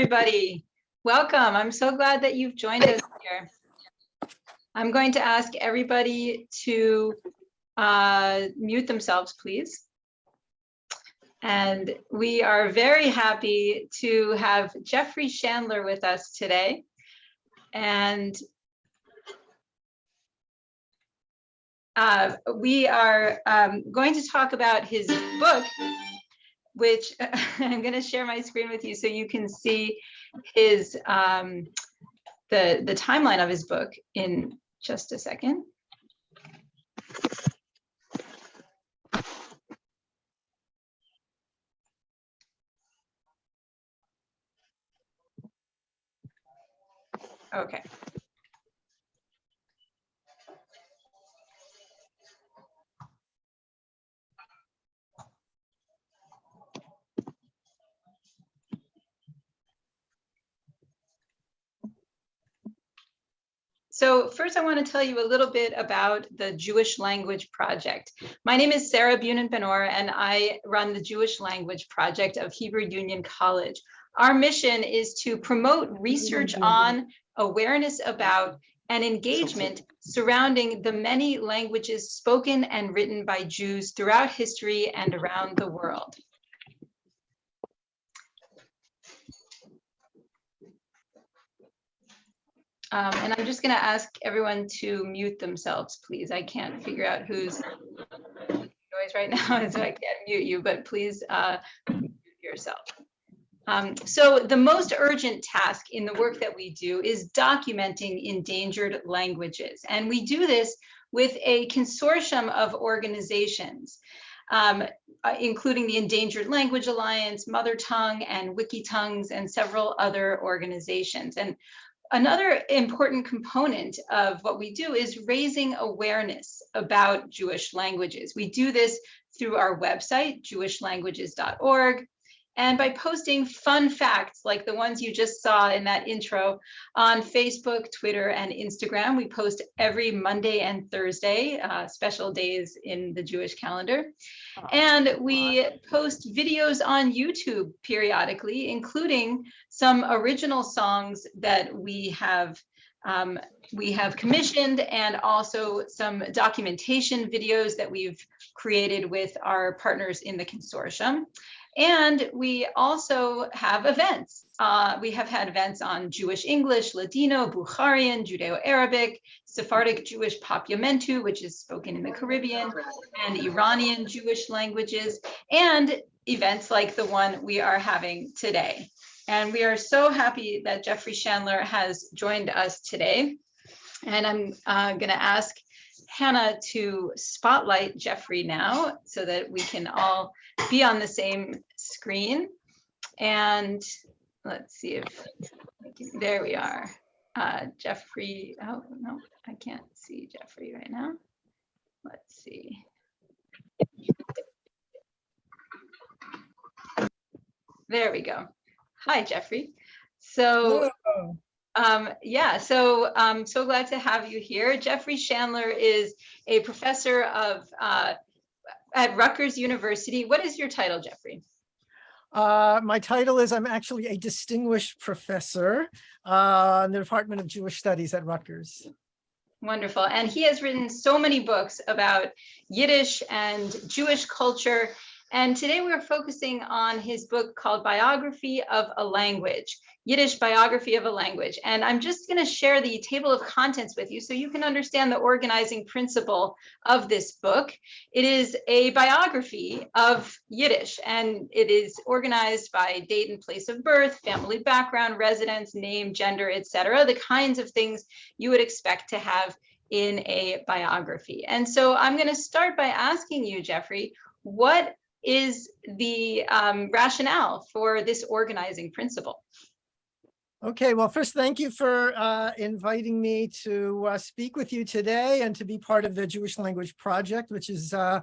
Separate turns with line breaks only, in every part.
Everybody. Welcome. I'm so glad that you've joined us here. I'm going to ask everybody to uh, mute themselves, please. And we are very happy to have Jeffrey Shandler with us today. And uh, we are um, going to talk about his book, which I'm going to share my screen with you so you can see his um, the the timeline of his book in just a second. Okay. So first I want to tell you a little bit about the Jewish Language Project. My name is Sarah Bunin-Benor and I run the Jewish Language Project of Hebrew Union College. Our mission is to promote research on, awareness about, and engagement surrounding the many languages spoken and written by Jews throughout history and around the world. Um, and I'm just going to ask everyone to mute themselves, please. I can't figure out who's noise right now, so I can't mute you, but please uh, mute yourself. Um, so the most urgent task in the work that we do is documenting endangered languages. And we do this with a consortium of organizations, um, uh, including the Endangered Language Alliance, Mother Tongue, and Wikitongues, and several other organizations. And Another important component of what we do is raising awareness about Jewish languages. We do this through our website, jewishlanguages.org, and by posting fun facts like the ones you just saw in that intro on Facebook, Twitter, and Instagram. We post every Monday and Thursday, uh, special days in the Jewish calendar. And we post videos on YouTube periodically, including some original songs that we have um, we have commissioned and also some documentation videos that we've created with our partners in the consortium. And we also have events. Uh, we have had events on Jewish English, Ladino, Bukharian, Judeo-Arabic, Sephardic Jewish Papiamentu, which is spoken in the Caribbean, and Iranian Jewish languages, and events like the one we are having today. And we are so happy that Jeffrey Shandler has joined us today. And I'm uh, going to ask Hannah to spotlight Jeffrey now so that we can all be on the same screen. And let's see if, there we are. Uh, Jeffrey, oh no, I can't see Jeffrey right now. Let's see. There we go. Hi, Jeffrey. So um, yeah, so I'm um, so glad to have you here. Jeffrey Shandler is a professor of uh, at Rutgers University. What is your title, Jeffrey?
Uh, my title is I'm actually a distinguished professor uh, in the Department of Jewish Studies at Rutgers.
Wonderful. And he has written so many books about Yiddish and Jewish culture. And today we're focusing on his book called Biography of a Language. Yiddish biography of a language. And I'm just going to share the table of contents with you so you can understand the organizing principle of this book. It is a biography of Yiddish and it is organized by date and place of birth, family background, residence, name, gender, etc. The kinds of things you would expect to have in a biography. And so I'm going to start by asking you, Jeffrey, what is the um, rationale for this organizing principle?
Okay, well, first, thank you for uh, inviting me to uh, speak with you today and to be part of the Jewish Language Project, which is uh,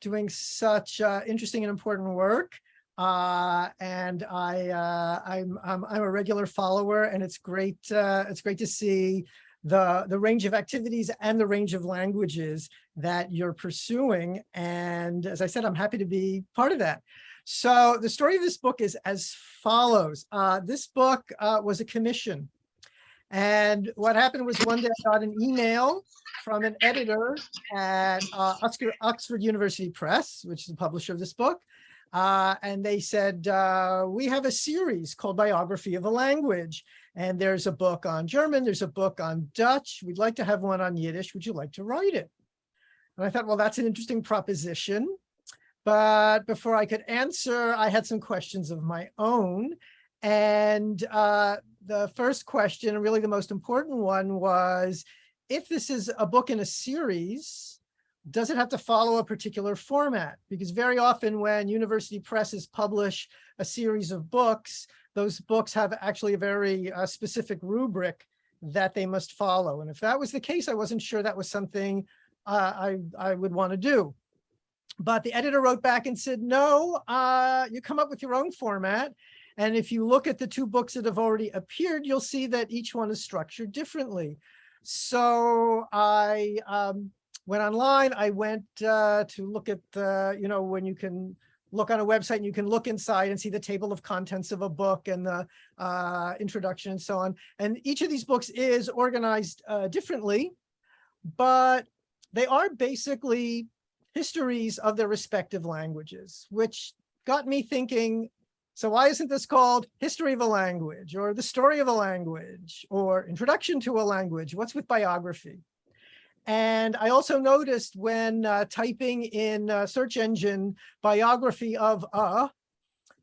doing such uh, interesting and important work. Uh, and I, uh, I'm, I'm, I'm, a regular follower, and it's great. it's great to see the the range of activities and the range of languages that you're pursuing. And as I said, I'm happy to be part of that. So the story of this book is as follows. Uh, this book uh, was a commission. And what happened was one day I got an email from an editor at uh, Oxford, Oxford University Press, which is the publisher of this book. Uh, and they said, uh, we have a series called Biography of a Language. And there's a book on German, there's a book on Dutch. We'd like to have one on Yiddish. Would you like to write it? And I thought, well, that's an interesting proposition. But before I could answer, I had some questions of my own. And uh, the first question, really the most important one was, if this is a book in a series, does it have to follow a particular format? Because very often when university presses publish a series of books, those books have actually a very uh, specific rubric that they must follow. And if that was the case, I wasn't sure that was something uh, I, I would want to do. But the editor wrote back and said, no, uh, you come up with your own format. And if you look at the two books that have already appeared, you'll see that each one is structured differently. So I um, went online, I went uh, to look at the, you know, when you can look on a website and you can look inside and see the table of contents of a book and the uh, introduction and so on. And each of these books is organized uh, differently, but they are basically histories of their respective languages, which got me thinking, so why isn't this called History of a Language or The Story of a Language or Introduction to a Language? What's with biography? And I also noticed when uh, typing in uh, search engine biography of a,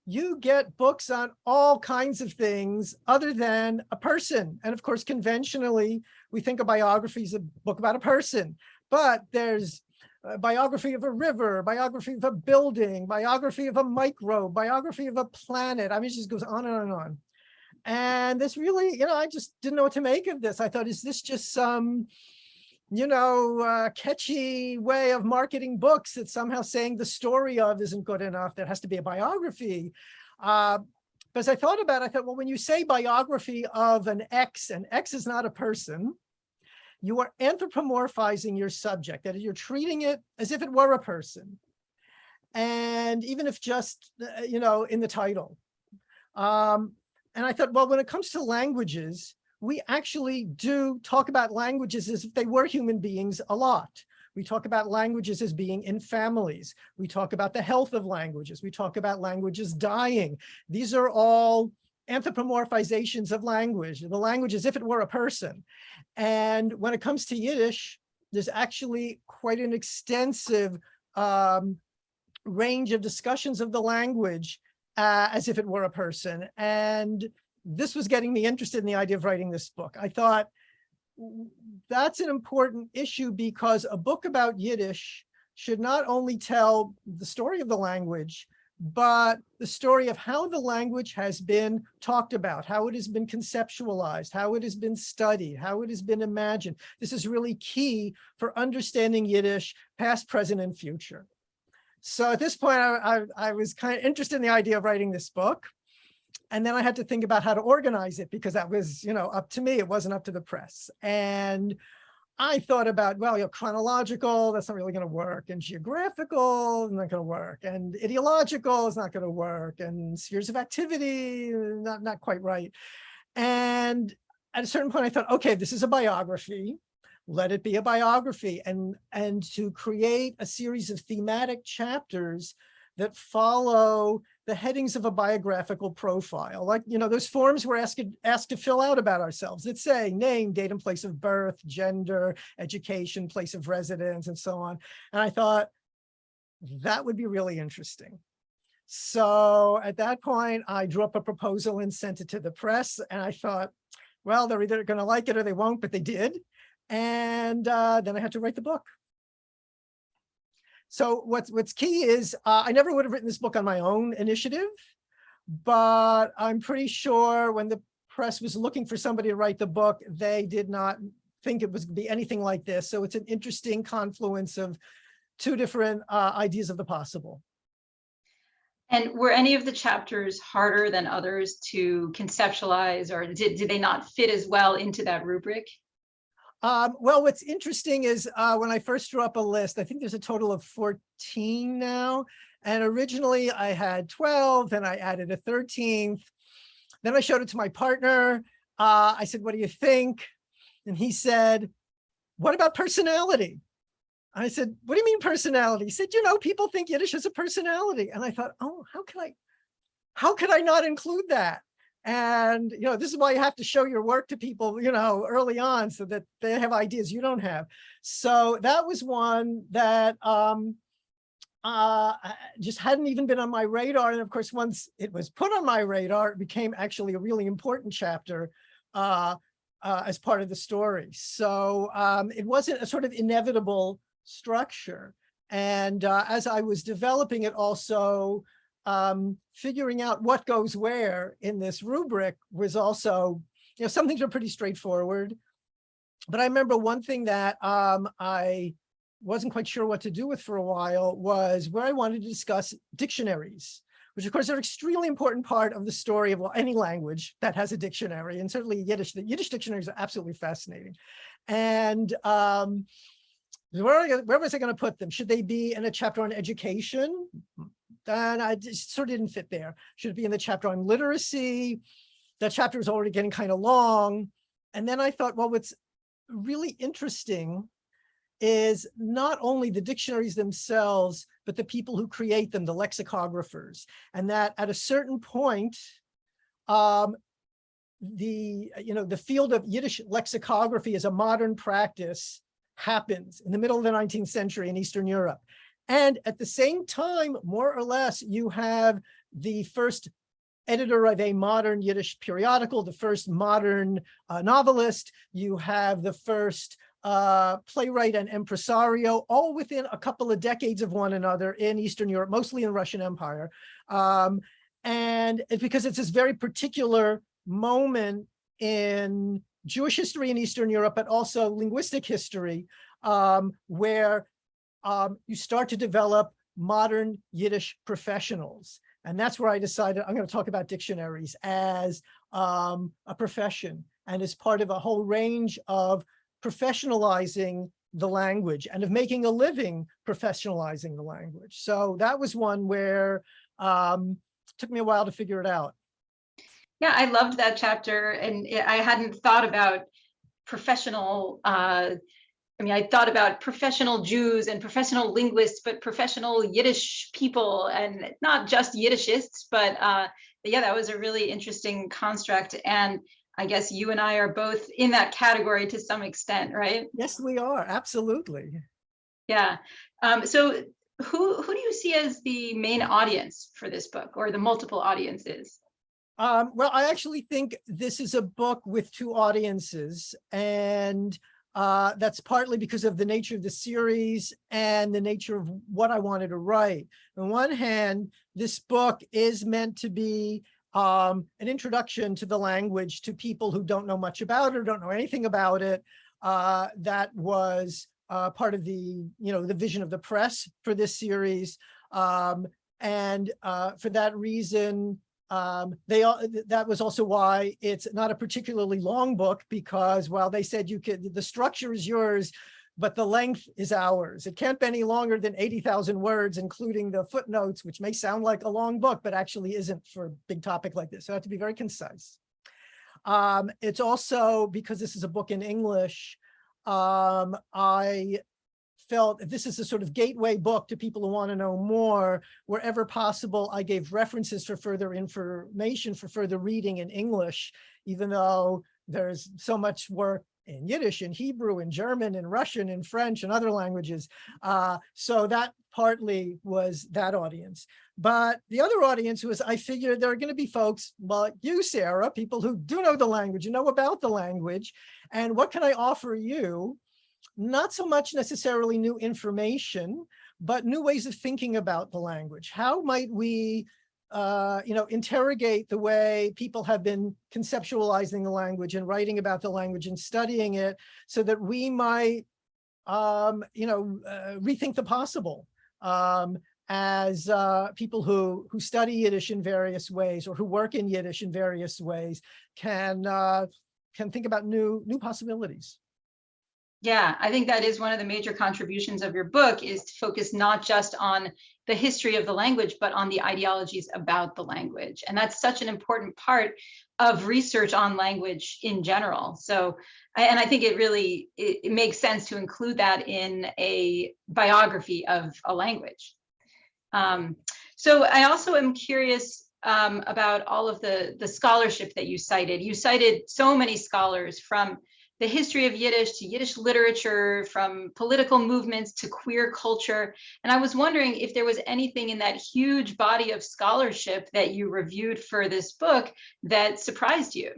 you get books on all kinds of things other than a person. And of course, conventionally, we think a biography is a book about a person, but there's a biography of a river, biography of a building, biography of a microbe, biography of a planet. I mean, it just goes on and on and on. And this really, you know, I just didn't know what to make of this. I thought, is this just some, you know, uh, catchy way of marketing books that somehow saying the story of isn't good enough? There has to be a biography. Uh, because I thought about it, I thought, well, when you say biography of an X, and X is not a person, you are anthropomorphizing your subject, that you're treating it as if it were a person. And even if just, uh, you know, in the title. Um, and I thought, well, when it comes to languages, we actually do talk about languages as if they were human beings a lot. We talk about languages as being in families. We talk about the health of languages. We talk about languages dying. These are all anthropomorphizations of language, the language as if it were a person. And when it comes to Yiddish, there's actually quite an extensive um, range of discussions of the language uh, as if it were a person. And this was getting me interested in the idea of writing this book. I thought that's an important issue because a book about Yiddish should not only tell the story of the language, but the story of how the language has been talked about, how it has been conceptualized, how it has been studied, how it has been imagined. This is really key for understanding Yiddish, past, present, and future. So at this point, I, I, I was kind of interested in the idea of writing this book. And then I had to think about how to organize it because that was, you know, up to me. It wasn't up to the press. And I thought about, well, you know, chronological, that's not really going to work, and geographical, not going to work, and ideological is not going to work, and spheres of activity, not, not quite right. And at a certain point, I thought, okay, this is a biography. Let it be a biography. And, and to create a series of thematic chapters that follow the headings of a biographical profile. Like, you know, those forms we're asked, asked to fill out about ourselves that say name, date and place of birth, gender, education, place of residence, and so on. And I thought that would be really interesting. So at that point, I drew up a proposal and sent it to the press. And I thought, well, they're either going to like it or they won't, but they did. And uh, then I had to write the book. So what's what's key is uh, I never would have written this book on my own initiative, but I'm pretty sure when the press was looking for somebody to write the book, they did not think it was to be anything like this. So it's an interesting confluence of two different uh, ideas of the possible.
And were any of the chapters harder than others to conceptualize or did, did they not fit as well into that rubric?
Um, well, what's interesting is uh, when I first drew up a list, I think there's a total of 14 now, And originally I had 12, then I added a 13th. Then I showed it to my partner. Uh, I said, what do you think? And he said, what about personality? I said, what do you mean personality? He said, you know, people think Yiddish has a personality. And I thought, oh, how can I, how could I not include that? And, you know, this is why you have to show your work to people, you know, early on so that they have ideas you don't have. So that was one that um, uh, just hadn't even been on my radar. And of course, once it was put on my radar, it became actually a really important chapter uh, uh, as part of the story. So um, it wasn't a sort of inevitable structure. And uh, as I was developing it also, um, figuring out what goes where in this rubric was also, you know, some things are pretty straightforward. But I remember one thing that um, I wasn't quite sure what to do with for a while was where I wanted to discuss dictionaries, which of course are an extremely important part of the story of well, any language that has a dictionary, and certainly Yiddish. The Yiddish dictionaries are absolutely fascinating. And um, where, where was I going to put them? Should they be in a chapter on education? And I just sort of didn't fit there. Should it be in the chapter on literacy? That chapter is already getting kind of long. And then I thought, well, what's really interesting is not only the dictionaries themselves, but the people who create them, the lexicographers. And that at a certain point, um, the, you know, the field of Yiddish lexicography as a modern practice happens in the middle of the 19th century in Eastern Europe. And at the same time, more or less, you have the first editor of a modern Yiddish periodical, the first modern uh, novelist, you have the first uh, playwright and impresario, all within a couple of decades of one another in Eastern Europe, mostly in the Russian Empire. Um, and it's because it's this very particular moment in Jewish history in Eastern Europe, but also linguistic history, um, where um, you start to develop modern Yiddish professionals. And that's where I decided I'm going to talk about dictionaries as um, a profession and as part of a whole range of professionalizing the language and of making a living professionalizing the language. So that was one where um, took me a while to figure it out.
Yeah, I loved that chapter and I hadn't thought about professional uh, I mean, I thought about professional Jews and professional linguists, but professional Yiddish people and not just Yiddishists, but uh, yeah, that was a really interesting construct. And I guess you and I are both in that category to some extent, right?
Yes, we are. Absolutely.
Yeah. Um, so who, who do you see as the main audience for this book or the multiple audiences?
Um, well, I actually think this is a book with two audiences and uh, that's partly because of the nature of the series and the nature of what I wanted to write. On one hand, this book is meant to be um, an introduction to the language to people who don't know much about it or don't know anything about it. Uh, that was uh, part of the, you know, the vision of the press for this series. Um, and uh, for that reason, um, they all, that was also why it's not a particularly long book because while they said you could the structure is yours but the length is ours. It can't be any longer than 80,000 words, including the footnotes, which may sound like a long book, but actually isn't for a big topic like this. So I have to be very concise. Um, it's also because this is a book in English, um, I felt this is a sort of gateway book to people who want to know more. Wherever possible, I gave references for further information for further reading in English, even though there's so much work in Yiddish, in Hebrew, in German, in Russian, in French, and other languages. Uh, so that partly was that audience. But the other audience was, I figured there are going to be folks like you, Sarah, people who do know the language, you know about the language, and what can I offer you not so much necessarily new information, but new ways of thinking about the language. How might we, uh, you know, interrogate the way people have been conceptualizing the language and writing about the language and studying it so that we might, um, you know, uh, rethink the possible um, as uh, people who, who study Yiddish in various ways or who work in Yiddish in various ways can, uh, can think about new, new possibilities.
Yeah, I think that is one of the major contributions of your book is to focus not just on the history of the language, but on the ideologies about the language. And that's such an important part of research on language in general. So, and I think it really, it, it makes sense to include that in a biography of a language. Um, so I also am curious um, about all of the, the scholarship that you cited. You cited so many scholars from the history of Yiddish to Yiddish literature, from political movements to queer culture. And I was wondering if there was anything in that huge body of scholarship that you reviewed for this book that surprised you.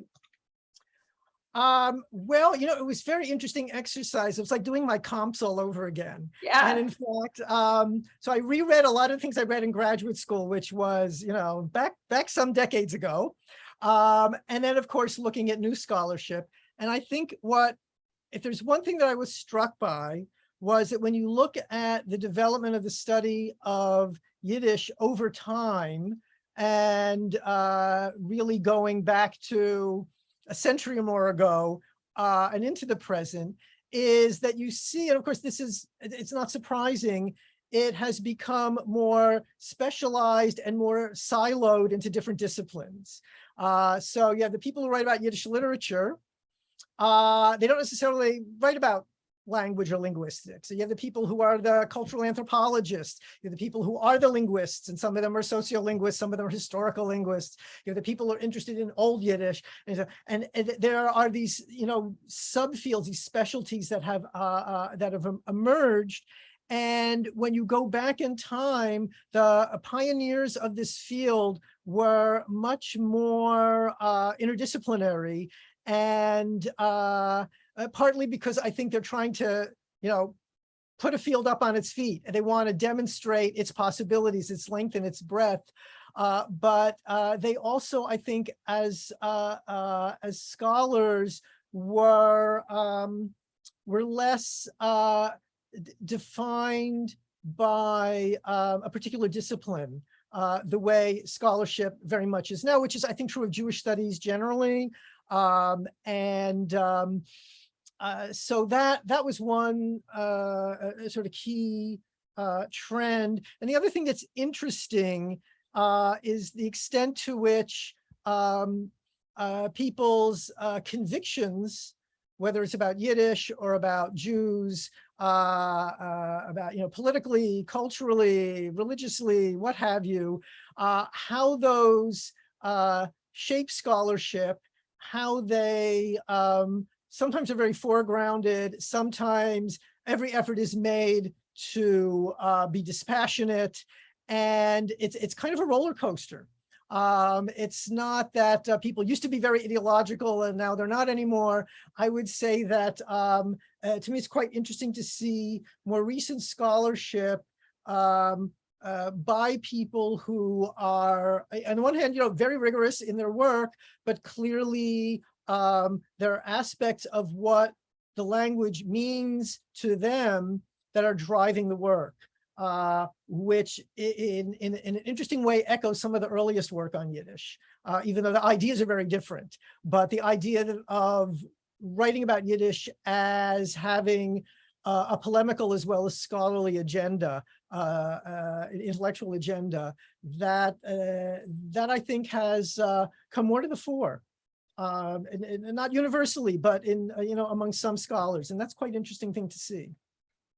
Um, well, you know, it was very interesting exercise. It was like doing my comps all over again.
Yeah.
And in fact, um, so I reread a lot of things I read in graduate school, which was, you know, back back some decades ago. Um, and then of course, looking at new scholarship. And I think what, if there's one thing that I was struck by was that when you look at the development of the study of Yiddish over time and uh, really going back to a century or more ago uh, and into the present is that you see, and of course, this is, it's not surprising, it has become more specialized and more siloed into different disciplines. Uh, so you have the people who write about Yiddish literature. Uh, they don't necessarily write about language or linguistics. So you have the people who are the cultural anthropologists, you have the people who are the linguists, and some of them are sociolinguists, some of them are historical linguists. You have the people who are interested in old Yiddish. And, so- and, and there are these, you know, subfields, these specialties that have, uh, uh, that have emerged. And when you go back in time, the pioneers of this field were much more uh, interdisciplinary and uh, uh, partly because I think they're trying to, you know, put a field up on its feet and they want to demonstrate its possibilities, its length and its breadth. Uh, but uh, they also, I think, as uh, uh, as scholars, were um, were less uh, defined by uh, a particular discipline, the way scholarship very much is now, which is, I think, true of Jewish studies generally. Um, and um, uh, so that that was one uh, sort of key uh, trend. And the other thing that's interesting uh, is the extent to which um, uh, people's uh, convictions, whether it's about Yiddish or about Jews, about you know politically, culturally, religiously, what have you, how those shape scholarship, how they um, sometimes are very foregrounded, sometimes every effort is made to uh, be dispassionate, and it's it's kind of a roller coaster. Um, it's not that uh, people used to be very ideological and now they're not anymore. I would say that um, uh, to me, it's quite interesting to see more recent scholarship um, uh, by people who are, on the one hand, you know, very rigorous in their work, but clearly um, there are aspects of what the language means to them that are driving the work, uh, which in, in, in an interesting way echoes some of the earliest work on Yiddish, uh, even though the ideas are very different. But the idea of writing about Yiddish as having uh, a polemical as well as scholarly agenda, uh, uh, an intellectual agenda, that, uh, that I think has uh, come more to the fore um, and, and not universally, but in, uh, you know, among some scholars. And that's quite interesting thing to see.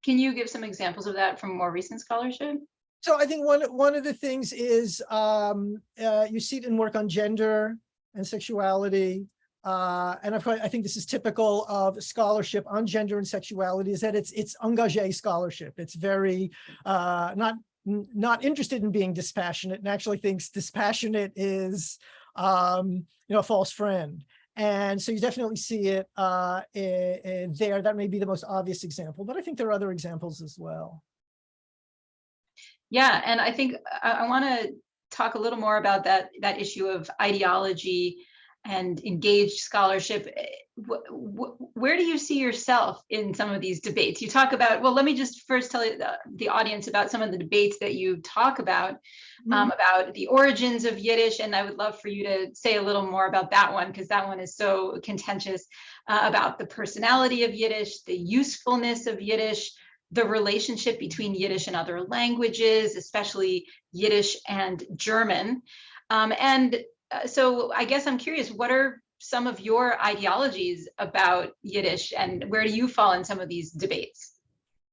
Can you give some examples of that from more recent scholarship?
So I think one, one of the things is um, uh, you see it in work on gender and sexuality. Uh, and course, I think this is typical of scholarship on gender and sexuality is that it's it's engagé scholarship. It's very uh, not not interested in being dispassionate and actually thinks dispassionate is um, you know a false friend. And so you definitely see it uh, i- i- there. That may be the most obvious example, but I think there are other examples as well.
Yeah, and I think I, I want to talk a little more about that that issue of ideology and engaged scholarship. eh, wh- wh- Where do you see yourself in some of these debates? You talk about, well, let me just first tell you the, the audience about some of the debates that you talk about, um, about the origins of Yiddish. And I would love for you to say a little more about that one, because that one is so contentious, uh, about the personality of Yiddish, the usefulness of Yiddish, the relationship between Yiddish and other languages, especially Yiddish and German. Um, and uh, so I guess I'm curious, what are some of your ideologies about Yiddish and where do you fall in some of these debates?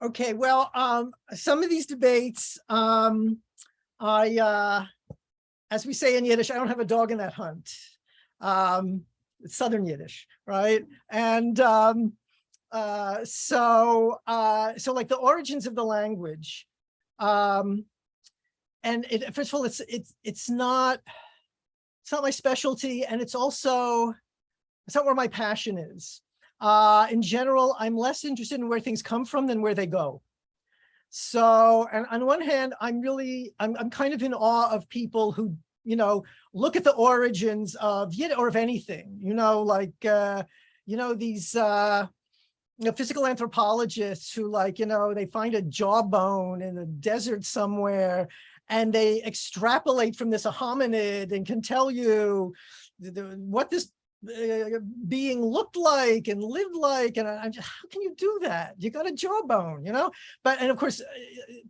Okay, well, um, some of these debates, um, I, uh, as we say in Yiddish, I don't have a dog in that hunt. Um, it's Southern Yiddish, right? And, um, uh, so, uh, so like the origins of the language, um, and it, first of all, it's, it's, it's not, it's not my specialty and it's also, it's not where my passion is. Uh, in general, I'm less interested in where things come from than where they go. So, and on one hand, I'm really, I'm, I'm kind of in awe of people who, you know, look at the origins of Yiddish or of anything, you know, like, uh, you know, these, uh, you know, physical anthropologists who like, you know, they find a jawbone in the desert somewhere and they extrapolate from this a hominid and can tell you what this uh, being looked like and lived like and I'm just how can you do that? You got a jawbone you know? But and of course uh,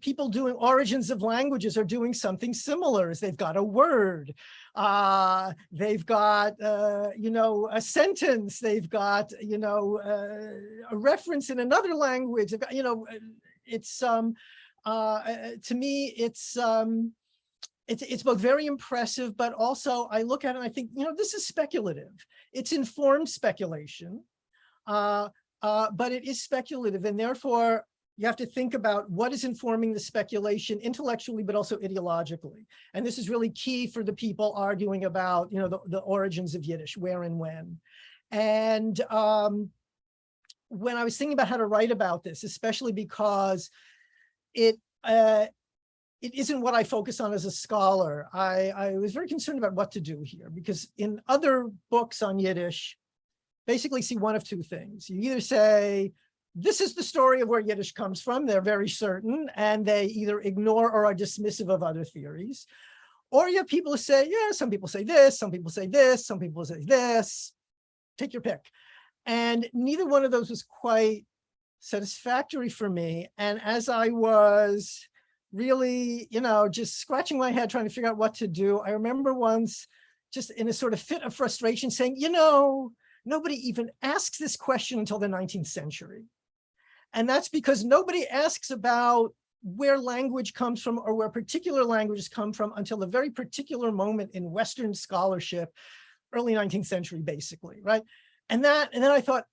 people doing origins of languages are doing something similar is they've got a word uh they've got uh you know a sentence they've got you know uh, a reference in another language got, you know uh, it's um uh uh, to me it's um it's, it's both very impressive, but also I look at it and I think, you know, this is speculative. It's informed speculation, uh, uh, but it is speculative. And therefore, you have to think about what is informing the speculation intellectually, but also ideologically. And this is really key for the people arguing about, you know, the, the origins of Yiddish, where and when. And um, when I was thinking about how to write about this, especially because it, uh, it isn't what I focus on as a scholar. I, I was very concerned about what to do here because in other books on Yiddish, basically see one of two things. You either say, this is the story of where Yiddish comes from. They're very certain and they either ignore or are dismissive of other theories. Or you have people who say, yeah, some people say this, some people say this, some people say this, take your pick. And neither one of those was quite satisfactory for me. And as I was really, you know, just scratching my head trying to figure out what to do. I remember once just in a sort of fit of frustration saying, you know, nobody even asks this question until the 19th century. And that's because nobody asks about where language comes from or where particular languages come from until a very particular moment in Western scholarship, early 19th century, basically, right? And that, and then I thought,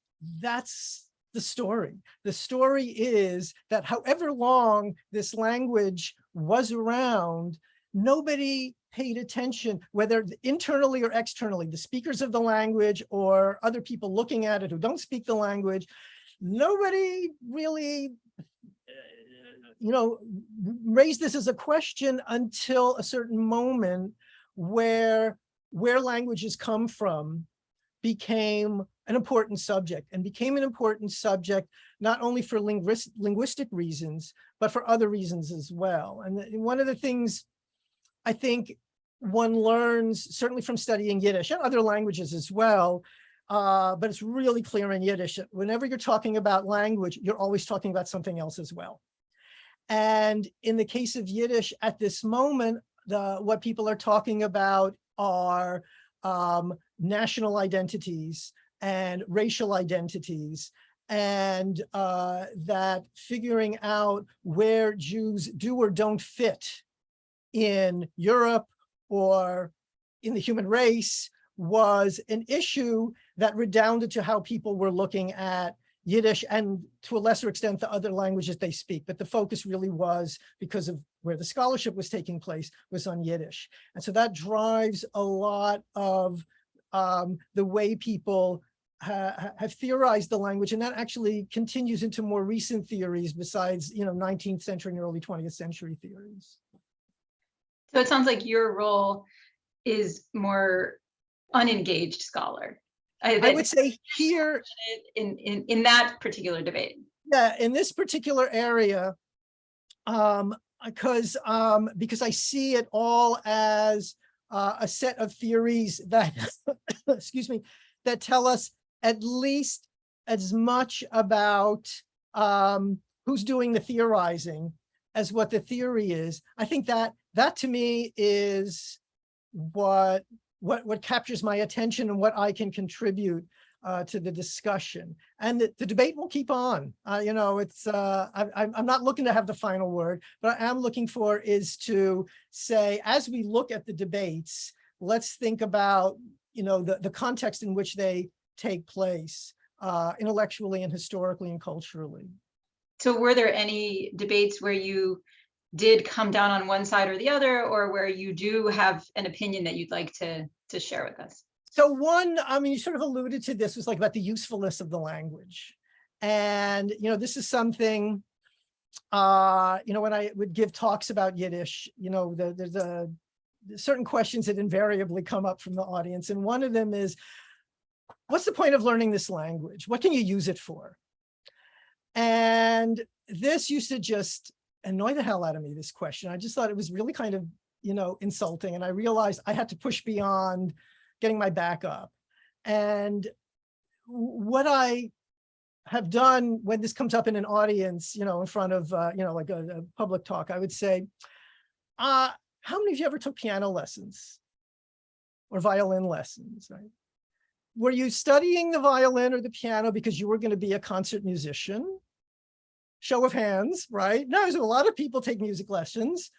that's the story. The story is that however long this language was around, nobody paid attention, whether internally or externally, the speakers of the language or other people looking at it who don't speak the language, nobody really, you know, raised this as a question until a certain moment where where languages come from became an important subject and became an important subject, not only for linguist, linguistic reasons, but for other reasons as well. And one of the things I think one learns, certainly from studying Yiddish and other languages as well, uh, but it's really clear in Yiddish, whenever you're talking about language, you're always talking about something else as well. And in the case of Yiddish at this moment, the what people are talking about are um, national identities and racial identities and uh, that figuring out where Jews do or don't fit in Europe or in the human race was an issue that redounded to how people were looking at Yiddish and to a lesser extent the other languages they speak. But the focus really was because of where the scholarship was taking place was on Yiddish. And so that drives a lot of um, the way people ha have theorized the language. And that actually continues into more recent theories besides, you know, 19th century and early 20th century theories.
So it sounds like your role is more unengaged scholar. uh,
I would say here,
In, in, in that particular debate.
yeah, in this particular area, um, because, um, because I see it all as uh, a set of theories that, excuse me, that tell us at least as much about um, who's doing the theorizing as what the theory is. I think that, that to me is what, what, what captures my attention and what I can contribute uh, to the discussion. And the, the debate will keep on. Uh, you know, it's, uh, I, I'm, not looking to have the final word, but I am looking for is to say, as we look at the debates, let's think about, you know, the, the context in which they take place, uh, intellectually and historically and culturally.
So were there any debates where you did come down on one side or the other, or where you do have an opinion that you'd like to, to share with us?
So one, I mean, you sort of alluded to this, was like about the usefulness of the language. And, you know, this is something, uh, you know, when I would give talks about Yiddish, you know, the, there's a certain questions that invariably come up from the audience. And one of them is, what's the point of learning this language? What can you use it for? And this used to just annoy the hell out of me, this question. I just thought it was really kind of, you know, insulting. And I realized I had to push beyond getting my back up. And what I have done when this comes up in an audience, you know, in front of, uh, you know, like a, a public talk, I would say, uh, how many of you ever took piano lessons or violin lessons, right? Were you studying the violin or the piano because you were going to be a concert musician? Show of hands, right? No, so a lot of people take music lessons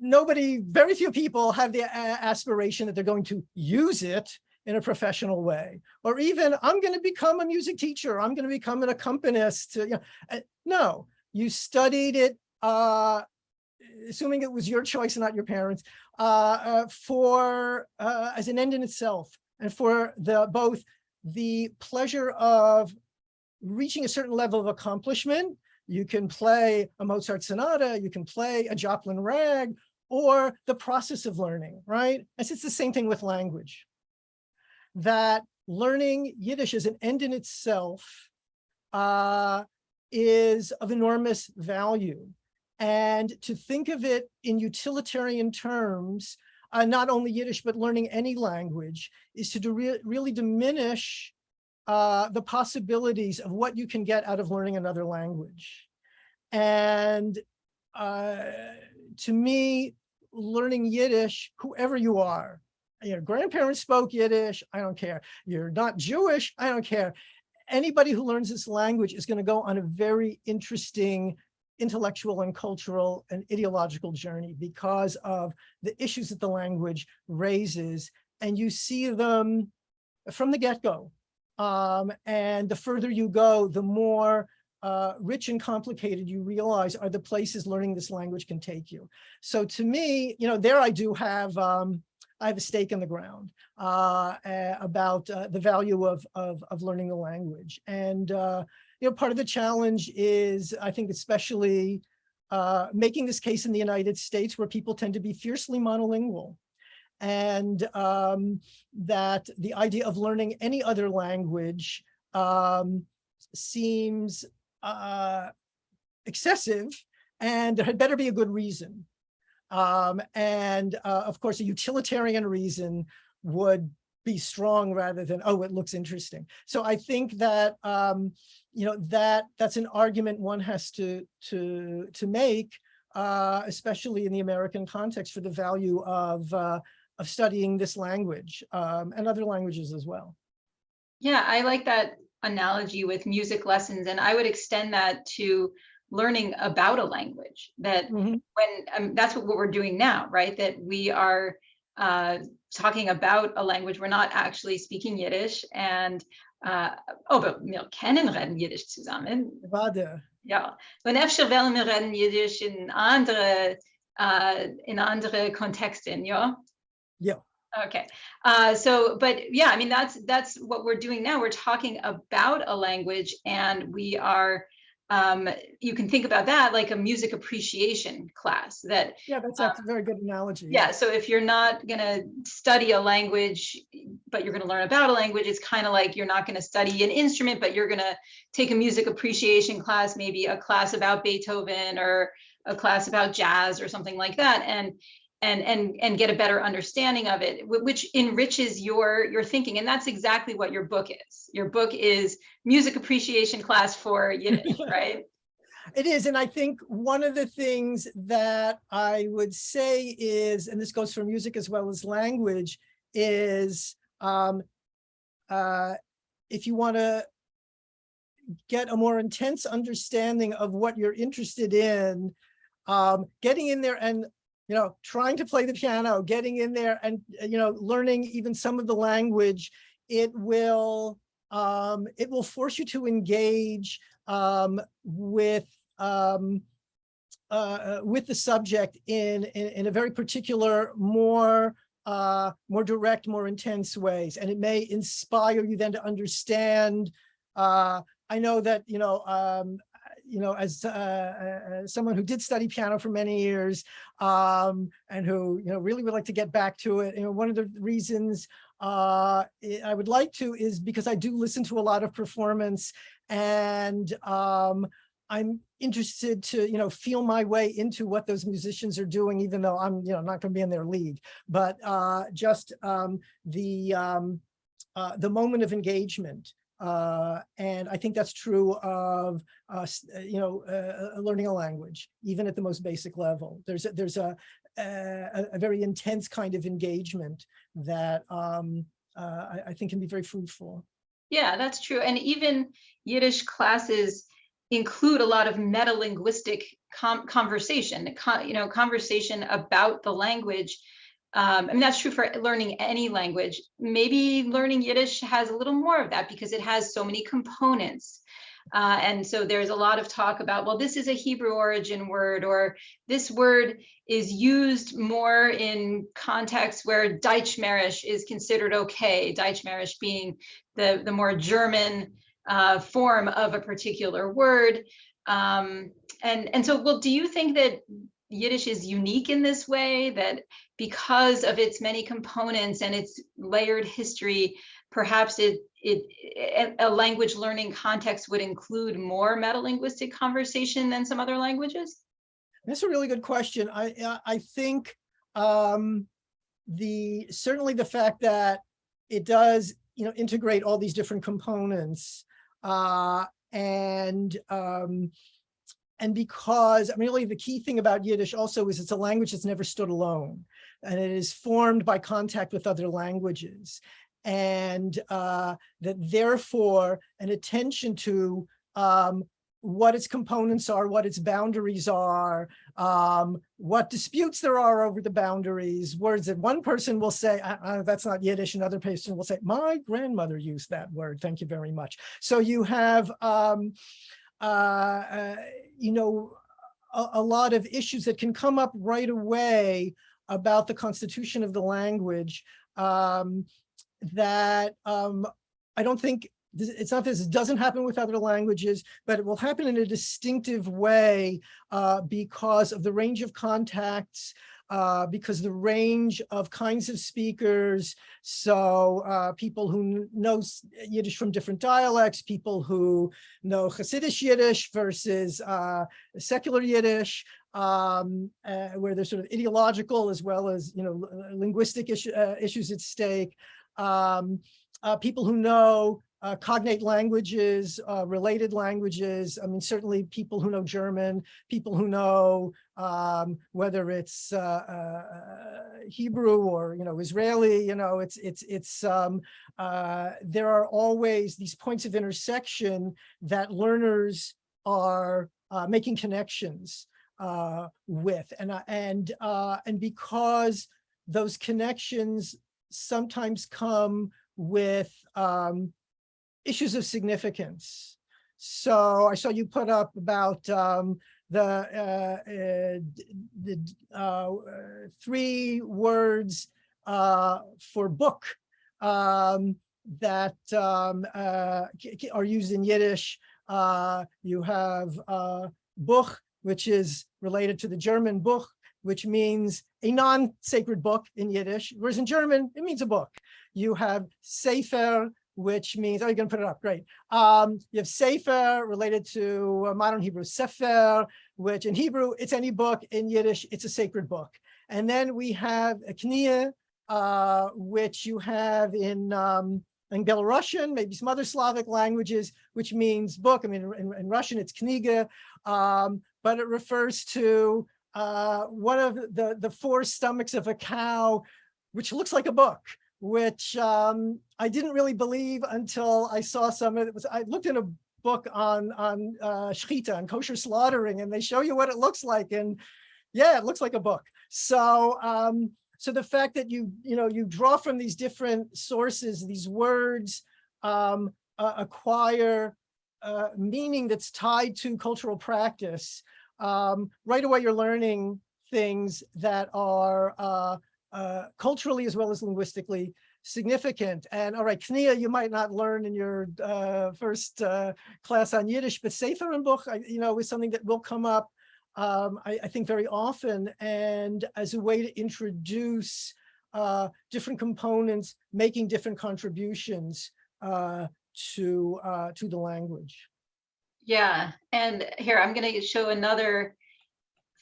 nobody, very few people have the aspiration that they're going to use it in a professional way, or even I'm going to become a music teacher. I'm going to become an accompanist. You know, uh, no, you studied it, uh, assuming it was your choice and not your parents, uh, uh, for uh, as an end in itself, and for the both the pleasure of reaching a certain level of accomplishment you can play a Mozart sonata, you can play a Joplin rag, or the process of learning, right? And it's the same thing with language. That learning Yiddish as an end in itself uh, is of enormous value. And to think of it in utilitarian terms, uh, not only Yiddish, but learning any language, is to re really diminish uh, the possibilities of what you can get out of learning another language. And uh, to me, learning Yiddish, whoever you are, your grandparents spoke Yiddish, I don't care. You're not Jewish, I don't care. Anybody who learns this language is going to go on a very interesting intellectual and cultural and ideological journey because of the issues that the language raises. And you see them from the get-go. Um, and the further you go, the more uh, rich and complicated you realize are the places learning this language can take you. So to me, you know, there I do have, um, I have a stake in the ground uh, about uh, the value of, of, of learning the language. And, uh, you know, part of the challenge is, I think, especially uh, making this case in the United States where people tend to be fiercely monolingual and um, that the idea of learning any other language um, seems uh, excessive and there had better be a good reason. Um, and uh, of course, a utilitarian reason would be strong rather than, oh, it looks interesting. So I think that, um, you know, that that's an argument one has to, to, to make, uh, especially in the American context for the value of, uh, of studying this language um, and other languages as well.
Yeah, I like that analogy with music lessons, and I would extend that to learning about a language that
Mhm.
when um, that's what, what we're doing now, right? That we are uh, talking about a language, we're not actually speaking Yiddish and uh, oh, but wir kennen reden Jiddisch zusammen.
Wade.
Ja, und efter wollen wir reden Jiddisch in andere, uh, in andere Kontexten, ja?
Yeah.
Okay, uh, so, but yeah, I mean, that's, that's what we're doing now. We're talking about a language and we are um, you can think about that like a music appreciation class that
Yeah, that's that's a very good analogy.
yeah, so if you're not gonna study a language, but you're gonna learn about a language, it's kind of like you're not gonna study an instrument, but you're gonna take a music appreciation class, maybe a class about Beethoven or a class about jazz or something like that, and and and and get a better understanding of it, which enriches your your thinking. And that's exactly what your book is. Your book is music appreciation class for Yiddish, right?
It is, and I think one of the things that I would say is, and this goes for music as well as language, is um, uh, if you want to get a more intense understanding of what you're interested in, um, getting in there and you know, trying to play the piano, getting in there and, uh, you know, learning even some of the language, it will, um, it will force you to engage um, with, um, uh, with the subject in, in, in a very particular, more, uh, more direct, more intense ways. And it may inspire you then to understand, uh, I know that, you know, um, you know, as, uh, uh, someone who did study piano for many years, um, and who, you know, really would like to get back to it. You know, one of the reasons uh, I would like to is because I do listen to a lot of performance and um, I'm interested to, you know, feel my way into what those musicians are doing, even though I'm, you know, not going to be in their league. But uh, just um, the um, uh, the moment of engagement. Uh, and I think that's true of, uh, uh, you know, uh, learning a language, even at the most basic level. There's a, there's a, a, a very intense kind of engagement that um, I, I think can be very fruitful.
Yeah, that's true. And even Yiddish classes include a lot of meta-linguistic conversation, con- you know, conversation about the language. Um, I mean, that's true for learning any language. Maybe learning Yiddish has a little more of that because it has so many components. Uh, and so there's a lot of talk about, well, this is a Hebrew origin word, or this word is used more in contexts where Deutschmarisch is considered okay, Deutschmarisch being the, the more German uh, form of a particular word. Um, and, and so, well, do you think that Yiddish is unique in this way, that because of its many components and its layered history, perhaps it, it, a- language learning context would include more metalinguistic conversation than some other languages?
That's a really good question. I, I- I think um, the, certainly the fact that it does, you know, integrate all these different components uh, and um, and because, I mean, really the key thing about Yiddish also is it's a language that's never stood alone and it is formed by contact with other languages. And uh, that therefore an attention to um, what its components are, what its boundaries are, um, what disputes there are over the boundaries, words that one person will say, "Uh, uh, that's not Yiddish, another person will say, my grandmother used that word, thank you very much. So you have, um, you know, a, a lot of issues that can come up right away about the constitution of the language um, that um, I don't think it's not this doesn't happen with other languages, but it will happen in a distinctive way uh, because of the range of contacts, uh, because the range of kinds of speakers. So uh, people who know Yiddish from different dialects, people who know Hasidic Yiddish versus uh, secular Yiddish, um, uh, where there's sort of ideological as well as you know linguistic issue, uh, issues at stake. Um, uh, people who know uh, cognate languages, uh, related languages. I mean, certainly people who know German, people who know um, whether it's uh, uh, Hebrew or you know Israeli. You know, it's it's it's um, uh, there are always these points of intersection that learners are uh, making connections with, and and and because those connections sometimes come with um, issues of significance. So I saw you put up about um, the uh, uh, the uh, three words uh, for book um, that um, uh, are used in Yiddish. Uh, you have Buch, which is related to the German Buch, which means a non-sacred book in Yiddish, whereas in German, it means a book. You have Sefer, which means, oh, you're gonna put it up, great. Um, you have Sefer related to uh, modern Hebrew, Sefer, which in Hebrew, it's any book, in Yiddish, it's a sacred book. And then we have a Knia, uh, which you have in, um, in Belarusian, maybe some other Slavic languages, which means book. I mean, in, in Russian, it's kniga, um, but it refers to uh, one of the, the four stomachs of a cow, which looks like a book, which um, I didn't really believe until I saw some of it. Was, I looked in a book on, on uh, shechita, kosher slaughtering, and they show you what it looks like. And yeah, it looks like a book. So, um, so the fact that you, you know, you draw from these different sources, these words um, uh, acquire uh, meaning that's tied to cultural practice. Um, right away, you're learning things that are uh, culturally as well as linguistically significant. And all right, Knia, you might not learn in your uh, first uh, class on Yiddish, but Sefer and Buch, you know, is something that will come up um, I, I think very often and as a way to introduce uh, different components, making different contributions uh, to, uh, to the language.
Yeah, and here, I'm gonna show another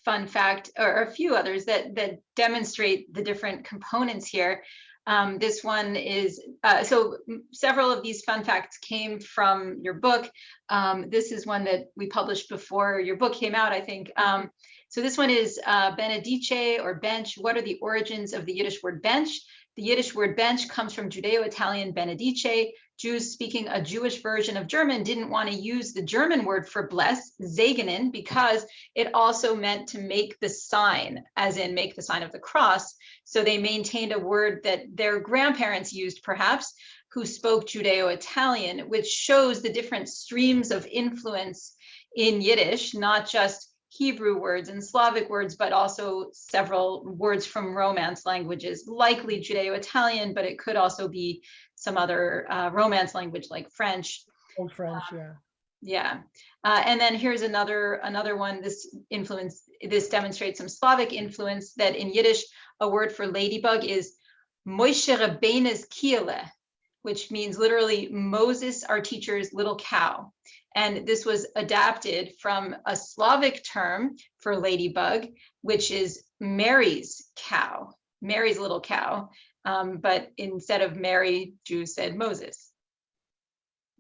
fun fact, or a few others that, that demonstrate the different components here. Um, this one is, uh, so several of these fun facts came from your book. Um, this is one that we published before your book came out, I think. Um, so this one is uh, benedice or bench. What are the origins of the Yiddish word bench? The Yiddish word bench comes from Judeo-Italian benedice. Jews speaking a Jewish version of German didn't want to use the German word for bless, segnen, because it also meant to make the sign, as in make the sign of the cross. So they maintained a word that their grandparents used, perhaps, who spoke Judeo-Italian, which shows the different streams of influence in Yiddish, not just Hebrew words and Slavic words, but also several words from Romance languages, likely Judeo-Italian, but it could also be some other uh, Romance language like French.
Old French, yeah.
Yeah, uh, and then here's another another one. This influence, this demonstrates some Slavic influence that in Yiddish, a word for ladybug is Moshe Rabbeinu's kiele, which means literally Moses, our teacher's little cow. And this was adapted from a Slavic term for ladybug, which is Mary's cow, Mary's little cow. Um, but instead of Mary, Jews said Moses.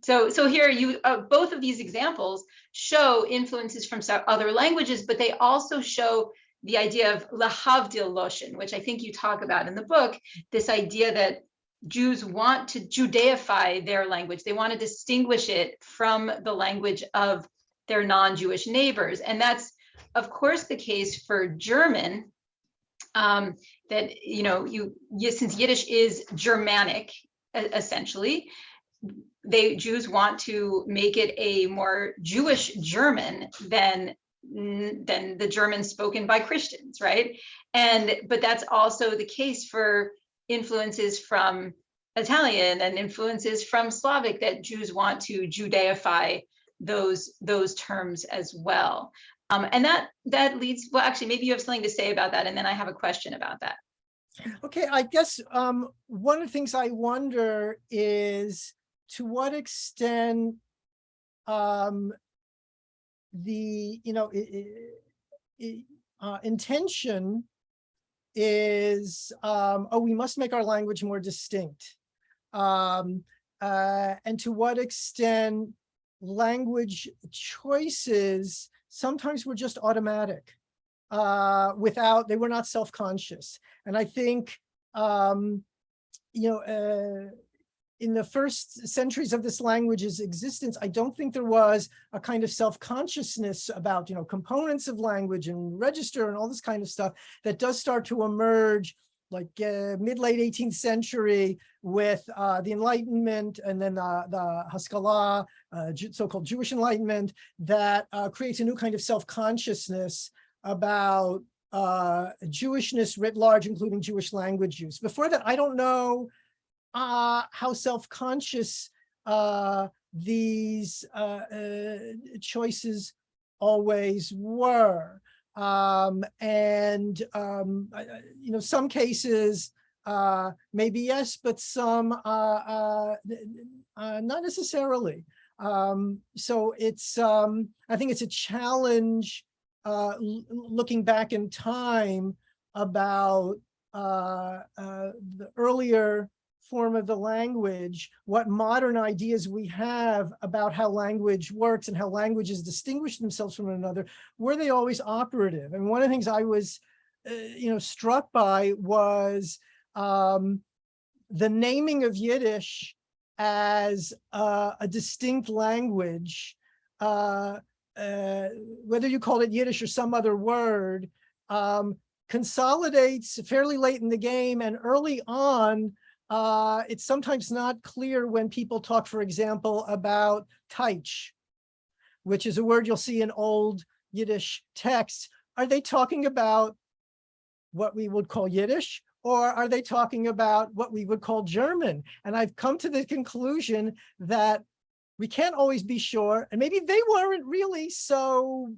So, so here you, uh, both of these examples show influences from other languages, but they also show the idea of lahavdil loshin, which I think you talk about in the book, this idea that Jews want to Judaify their language. They want to distinguish it from the language of their non-Jewish neighbors. And that's, of course, the case for German, um, that, you know, you, since Yiddish is Germanic, essentially, they, Jews want to make it a more Jewish German than than the German spoken by Christians, right? And, but that's also the case for influences from Italian and influences from Slavic that Jews want to Judaify those those terms as well. Um, and that that leads, well, actually, maybe you have something to say about that, and then I have a question about that.
Okay, I guess um, one of the things I wonder is to what extent um, the, you know, i- i- i- uh, intention is, um, oh, we must make our language more distinct. Um, uh, and to what extent language choices sometimes we were just automatic uh, without, they were not self-conscious. And I think, um, you know, uh, in the first centuries of this language's existence, I don't think there was a kind of self-consciousness about, you know, components of language and register and all this kind of stuff that does start to emerge like uh, mid-late 18th century with uh, the Enlightenment and then uh, the Haskalah, uh, so-called Jewish Enlightenment, that uh, creates a new kind of self-consciousness about uh, Jewishness writ large, including Jewish language use. Before that, I don't know how self-conscious these choices always were. Um, and, um, you know, some cases, uh, maybe yes, but some, uh, uh, uh, not necessarily. Um, so it's, um, I think it's a challenge, uh, looking back in time about, uh, uh, the earlier form of the language, what modern ideas we have about how language works and how languages distinguish themselves from one another, were they always operative? And one of the things I was, uh, you know, struck by was um, the naming of Yiddish as uh, a distinct language, uh, uh, whether you call it Yiddish or some other word, um, consolidates fairly late in the game and early on, uh, it's sometimes not clear when people talk, for example, about Teich, which is a word you'll see in old Yiddish texts. Are they talking about what we would call Yiddish? Or are they talking about what we would call German? And I've come to the conclusion that we can't always be sure, and maybe they weren't really so,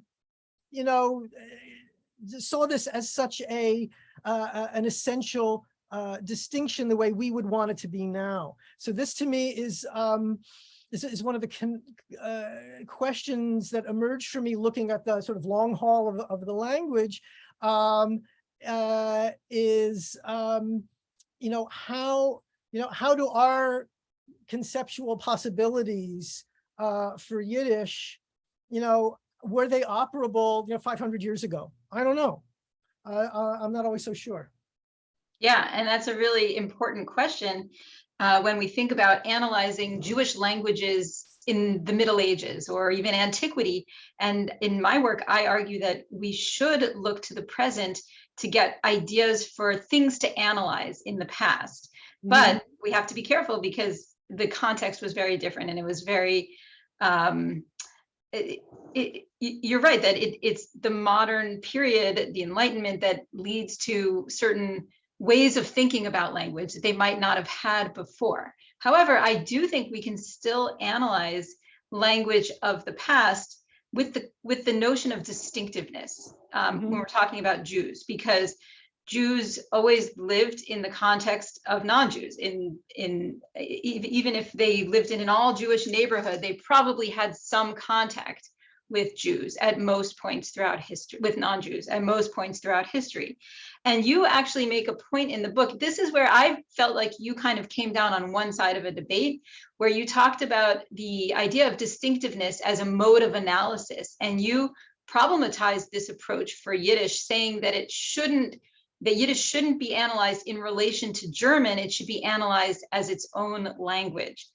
you know, eh, saw this as such a, uh, uh, an essential uh, distinction the way we would want it to be now. So this to me is, um, is, is one of the con, uh, questions that emerged for me looking at the sort of long haul of, of the language um, uh, is, um, you know, how, you know, how do our conceptual possibilities uh, for Yiddish, you know, were they operable, you know, 500 years ago? I don't know. I'm not always so sure.
Yeah, and that's a really important question uh, when we think about analyzing Jewish languages in the Middle Ages or even antiquity. And in my work, I argue that we should look to the present to get ideas for things to analyze in the past. But we have to be careful because the context was very different and it was very um, it, it, you're right that it, it's the modern period, the Enlightenment that leads to certain ways of thinking about language that they might not have had before. However, I do think we can still analyze language of the past with the with the notion of distinctiveness um,
Mhm.
when we're talking about Jews, because Jews always lived in the context of non-Jews. In in even if they lived in an all Jewish neighborhood, they probably had some contact with Jews at most points throughout history, with non-Jews at most points throughout history. And you actually make a point in the book. This is where I felt like you kind of came down on one side of a debate, where you talked about the idea of distinctiveness as a mode of analysis, and you problematized this approach for Yiddish, saying that it shouldn't that Yiddish shouldn't be analyzed in relation to German, it should be analyzed as its own language.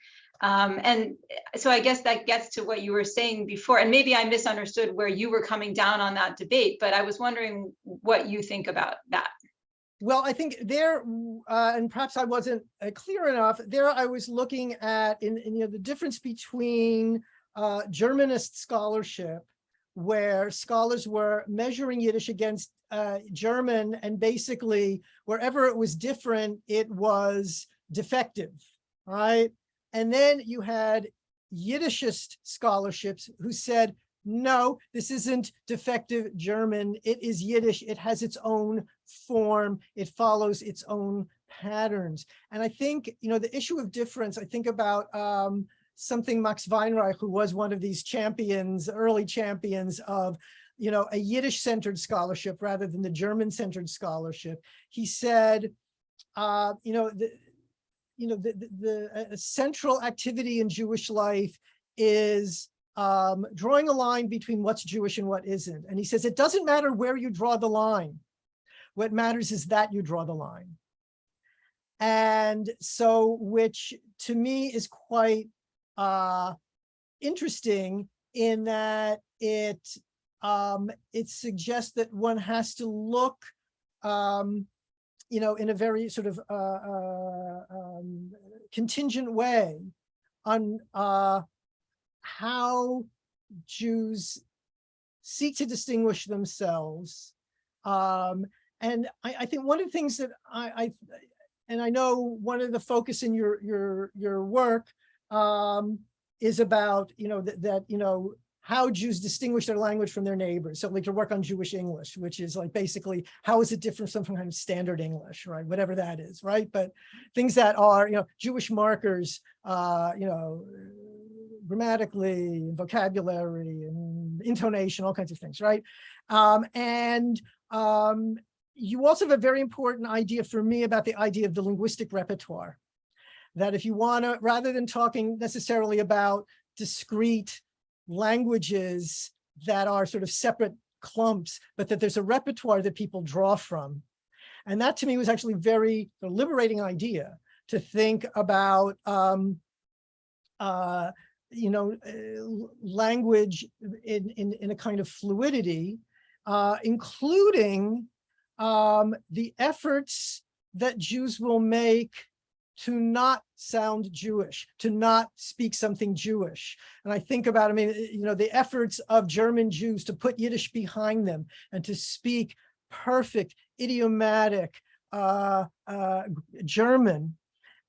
Um, and so I guess that gets to what you were saying before, and maybe I misunderstood where you were coming down on that debate, but I was wondering what you think about that.
Well, I think there, uh, and perhaps I wasn't uh, clear enough, there I was looking at in, in, you know, the difference between uh, Germanist scholarship, where scholars were measuring Yiddish against uh, German, and basically wherever it was different, it was defective, right? And then you had Yiddishist scholarships who said, no, this isn't defective German. It is Yiddish. It has its own form. It follows its own patterns. And I think, you know, the issue of difference, I think about um, something Max Weinreich, who was one of these champions, early champions of, you know, a Yiddish centered scholarship rather than the German centered scholarship. He said, uh, you know, the, you know, the, the, the uh, central activity in Jewish life is um, drawing a line between what's Jewish and what isn't. And he says, it doesn't matter where you draw the line. What matters is that you draw the line. And so, which to me is quite uh, interesting in that it um, it suggests that one has to look um, you know, in a very sort of uh, uh, um, contingent way on uh, how Jews seek to distinguish themselves. Um, and I, I, think one of the things that I, I, and I know one of the focus in your your your work um, is about, you know, that, that, you know, how Jews distinguish their language from their neighbors. So like to work on Jewish English, which is like basically, how is it different from some kind of standard English, right? Whatever that is, right? But things that are, you know, Jewish markers, uh, you know, grammatically, vocabulary and intonation, all kinds of things, right? Um, and um, you also have a very important idea for me about the idea of the linguistic repertoire. That if you want to, rather than talking necessarily about discrete languages that are sort of separate clumps, but that there's a repertoire that people draw from. And that to me was actually very liberating idea to think about, um, uh, you know, uh, language in, in, in a kind of fluidity, uh, including um, the efforts that Jews will make to not sound Jewish, to not speak something Jewish. And I think about, I mean, you know, the efforts of German Jews to put Yiddish behind them and to speak perfect, idiomatic uh, uh, German.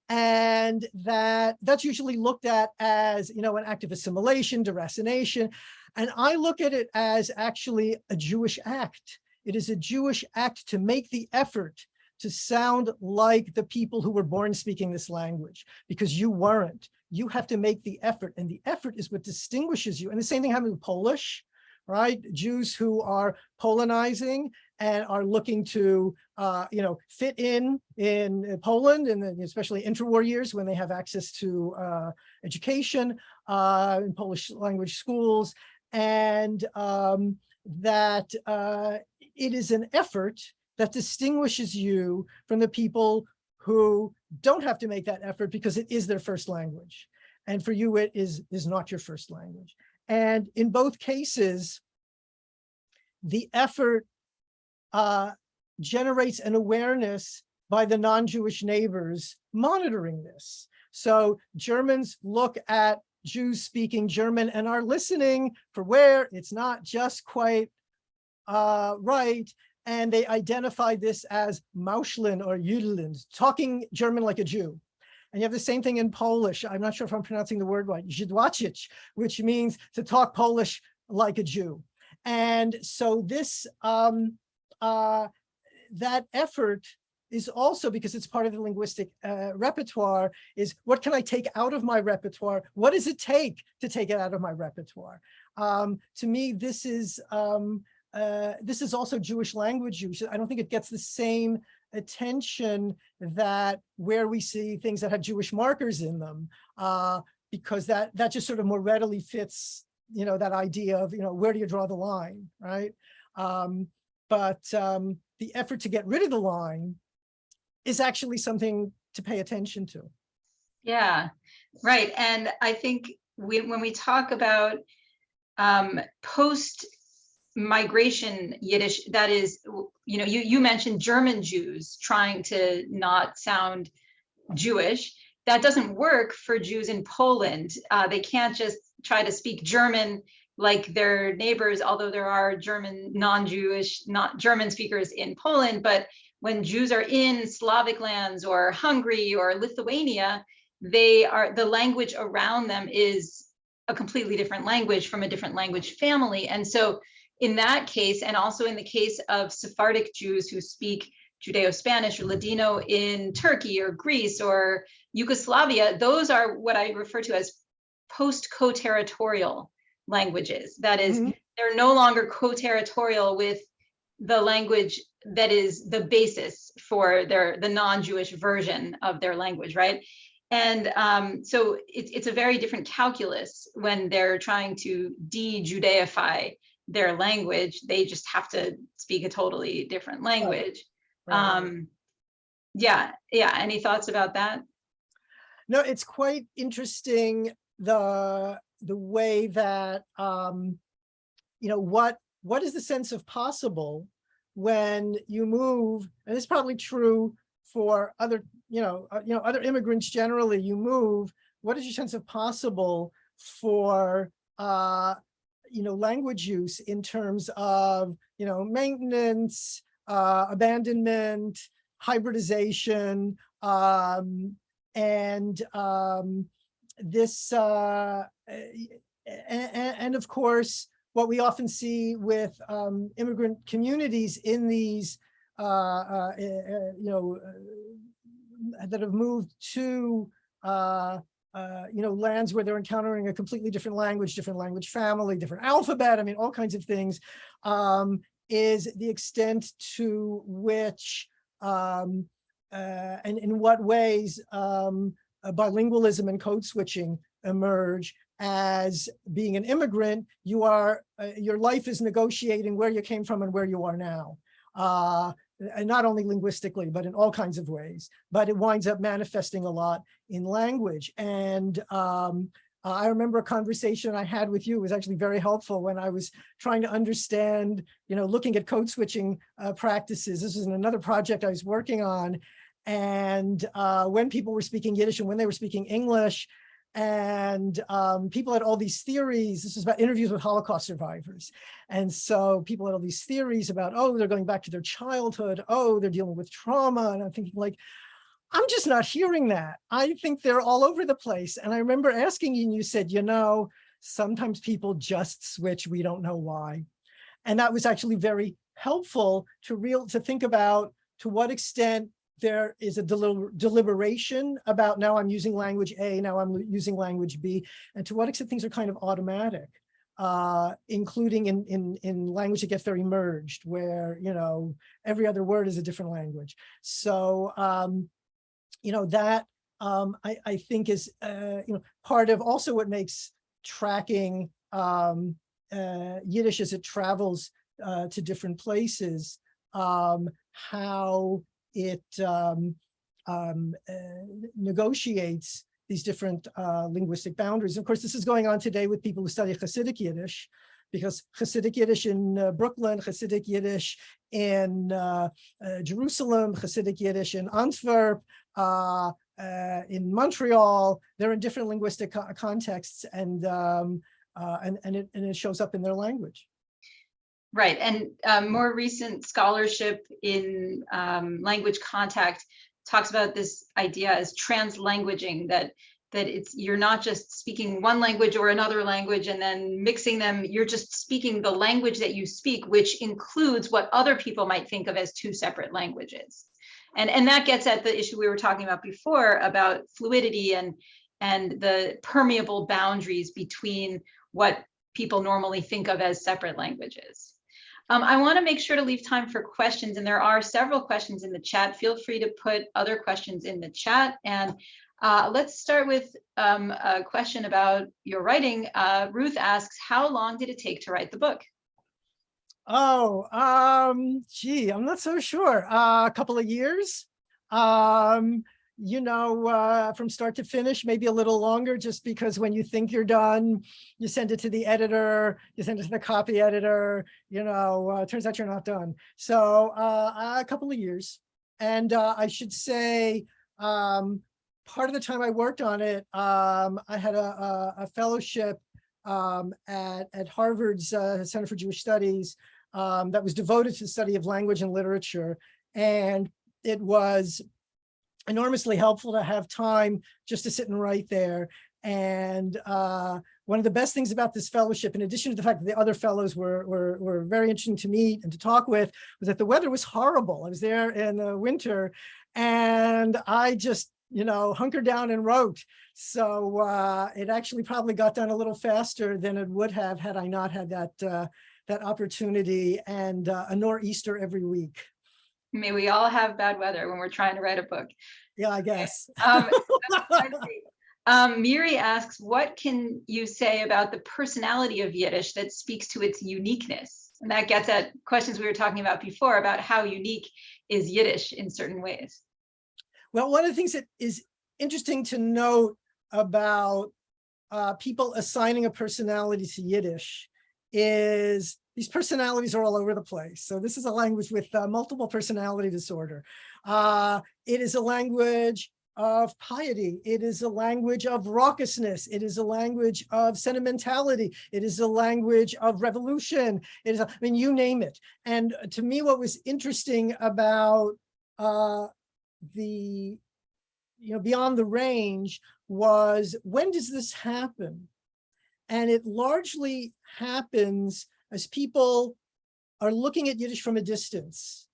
And that that's usually looked at as, you know, an act of assimilation, deracination. And I look at it as actually a Jewish act. It is a Jewish act to make the effort to sound like the people who were born speaking this language, because you weren't. You have to make the effort, and the effort is what distinguishes you. And the same thing happens with Polish, right? Jews who are Polonizing and are looking to, uh, you know, fit in in Poland, and especially interwar years when they have access to uh, education uh, in Polish language schools, and um, that uh, it is an effort that distinguishes you from the people who don't have to make that effort because it is their first language. And for you, it is, is not your first language. And in both cases, the effort uh, generates an awareness by the non-Jewish neighbors monitoring this. So Germans look at Jews speaking German and are listening for where it's not just quite uh, right and they identified this as Mauscheln or Jüdeln, talking German like a Jew. And you have the same thing in Polish. I'm not sure if I'm pronouncing the word right, which means to talk Polish like a Jew. And so this, um, uh, that effort is also because it's part of the linguistic uh, repertoire is what can I take out of my repertoire? What does it take to take it out of my repertoire? Um, to me, this is um, uh, this is also Jewish language use. I don't think it gets the same attention that where we see things that have Jewish markers in them, uh, because that that just sort of more readily fits, you know, that idea of, you know, where do you draw the line, right? Um, but um, the effort to get rid of the line is actually something to pay attention to.
Yeah, right. And I think we, when we talk about um, post migration Yiddish that is, you know, you, you mentioned German Jews trying to not sound Jewish. That doesn't work for Jews in Poland. Uh, they can't just try to speak German like their neighbors, although there are German non-Jewish, not German speakers in Poland, but when Jews are in Slavic lands or Hungary or Lithuania, they are the language around them is a completely different language from a different language family. And so in that case, and also in the case of Sephardic Jews who speak Judeo-Spanish or Ladino in Turkey or Greece or Yugoslavia, those are what I refer to as post-co-territorial languages. That is, mm -hmm. they're no longer co-territorial with the language that is the basis for their the non-Jewish version of their language, right? And um, so it's, it's a very different calculus when they're trying to de-Judeify their language. They just have to speak a totally different language. Right. Um, yeah, yeah. Any thoughts about that?
No, it's quite interesting the the way that um, you know what what is the sense of possible when you move, and it's probably true for other you know uh, you know other immigrants generally. You move. What is your sense of possible for uh, you know, language use in terms of, you know, maintenance, uh, abandonment, hybridization, um, and um, this, uh, and, and of course, what we often see with um, immigrant communities in these, uh, uh, uh, you know, uh, that have moved to, uh, you know, lands where they're encountering a completely different language, different language family, different alphabet, I mean, all kinds of things, um, is the extent to which um, uh, and in what ways um, uh, bilingualism and code switching emerge as being an immigrant, you are, uh, your life is negotiating where you came from and where you are now. Uh, and not only linguistically, but in all kinds of ways, but it winds up manifesting a lot in language. And um, uh, I remember a conversation I had with you was actually very helpful when I was trying to understand, you know, looking at code switching uh, practices. This was another project I was working on. And uh, when people were speaking Yiddish and when they were speaking English, and um, people had all these theories. This was about interviews with Holocaust survivors. And so people had all these theories about, oh, they're going back to their childhood. Oh, they're dealing with trauma. And I'm thinking like, I'm just not hearing that. I think they're all over the place. And I remember asking you and you said, you know, sometimes people just switch. We don't know why. And that was actually very helpful to real to think about to what extent there is a deliber deliberation about now I'm using language A, now I'm using language B, and to what extent things are kind of automatic, uh, including in, in, in language that gets very merged, where, you know, every other word is a different language. So, um, you know, that um, I, I think is, uh, you know, part of also what makes tracking um, uh, Yiddish as it travels uh, to different places, um, how it um, um, uh, negotiates these different uh, linguistic boundaries. Of course, this is going on today with people who study Hasidic Yiddish, because Hasidic Yiddish in uh, Brooklyn, Hasidic Yiddish in uh, uh, Jerusalem, Hasidic Yiddish in Antwerp, uh, in Montreal, they're in different linguistic co contexts and, um, and, and, it, and it shows up in their language.
Right, and um, more recent scholarship in um, language contact talks about this idea as translanguaging, that that it's you're not just speaking one language or another language and then mixing them, you're just speaking the language that you speak, which includes what other people might think of as two separate languages. And, and that gets at the issue we were talking about before about fluidity and, and the permeable boundaries between what people normally think of as separate languages. Um, I want to make sure to leave time for questions, and there are several questions in the chat. Feel free to put other questions in the chat. And uh, let's start with um, a question about your writing. Uh, Ruth asks, how long did it take to write the book?
Oh, um, gee, I'm not so sure. Uh, a couple of years. Um, you know, uh, from start to finish, maybe a little longer, just because when you think you're done, you send it to the editor, you send it to the copy editor, you know, uh, turns out you're not done. So uh, a couple of years. And uh, I should say, um, part of the time I worked on it, um, I had a, a, a fellowship um, at, at Harvard's uh, Center for Jewish Studies um, that was devoted to the study of language and literature. And it was enormously helpful to have time just to sit and write there. And uh, one of the best things about this fellowship, in addition to the fact that the other fellows were, were, were very interesting to meet and to talk with, was that the weather was horrible. I was there in the winter and I just, you know, hunkered down and wrote. So uh, it actually probably got done a little faster than it would have had I not had that, uh, that opportunity and uh, a nor'easter every week.
May we all have bad weather when we're trying to write a book.
Yeah, I guess.
Um, um, Miri asks, what can you say about the personality of Yiddish that speaks to its uniqueness? And that gets at questions we were talking about before about how unique is Yiddish in certain ways.
Well, one of the things that is interesting to note about uh, people assigning a personality to Yiddish is these personalities are all over the place. So this is a language with uh, multiple personality disorder. Uh, it is a language of piety. It is a language of raucousness. It is a language of sentimentality. It is a language of revolution. It is, a, I mean, you name it. And to me, what was interesting about uh, the you know, beyond the range was when does this happen? And it largely happens as people are looking at Yiddish from a distance.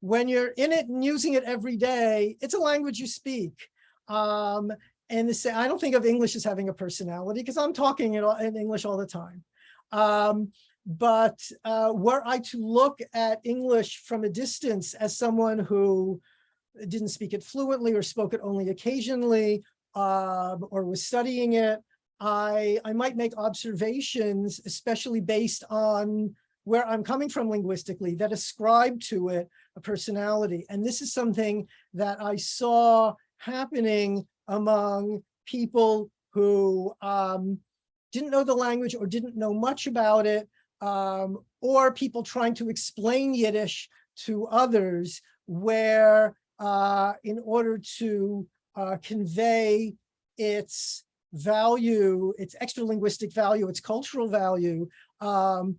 When you're in it and using it every day, it's a language you speak. Um, and I don't think of English as having a personality because I'm talking in, in, English all the time. Um, but uh, were I to look at English from a distance as someone who didn't speak it fluently or spoke it only occasionally uh, or was studying it, I, I might make observations, especially based on where I'm coming from linguistically, that ascribe to it a personality. And this is something that I saw happening among people who um, didn't know the language or didn't know much about it, um, or people trying to explain Yiddish to others, where uh, in order to uh, convey its value, its extra linguistic value, its cultural value, um,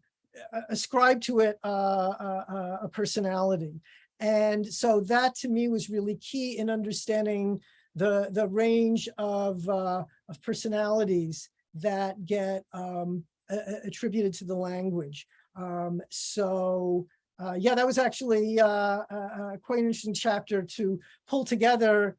ascribe to it uh, a, a personality. And so that to me was really key in understanding the, the range of, uh, of personalities that get um, attributed to the language. Um, so uh, yeah, that was actually uh, uh, quite an interesting chapter to pull together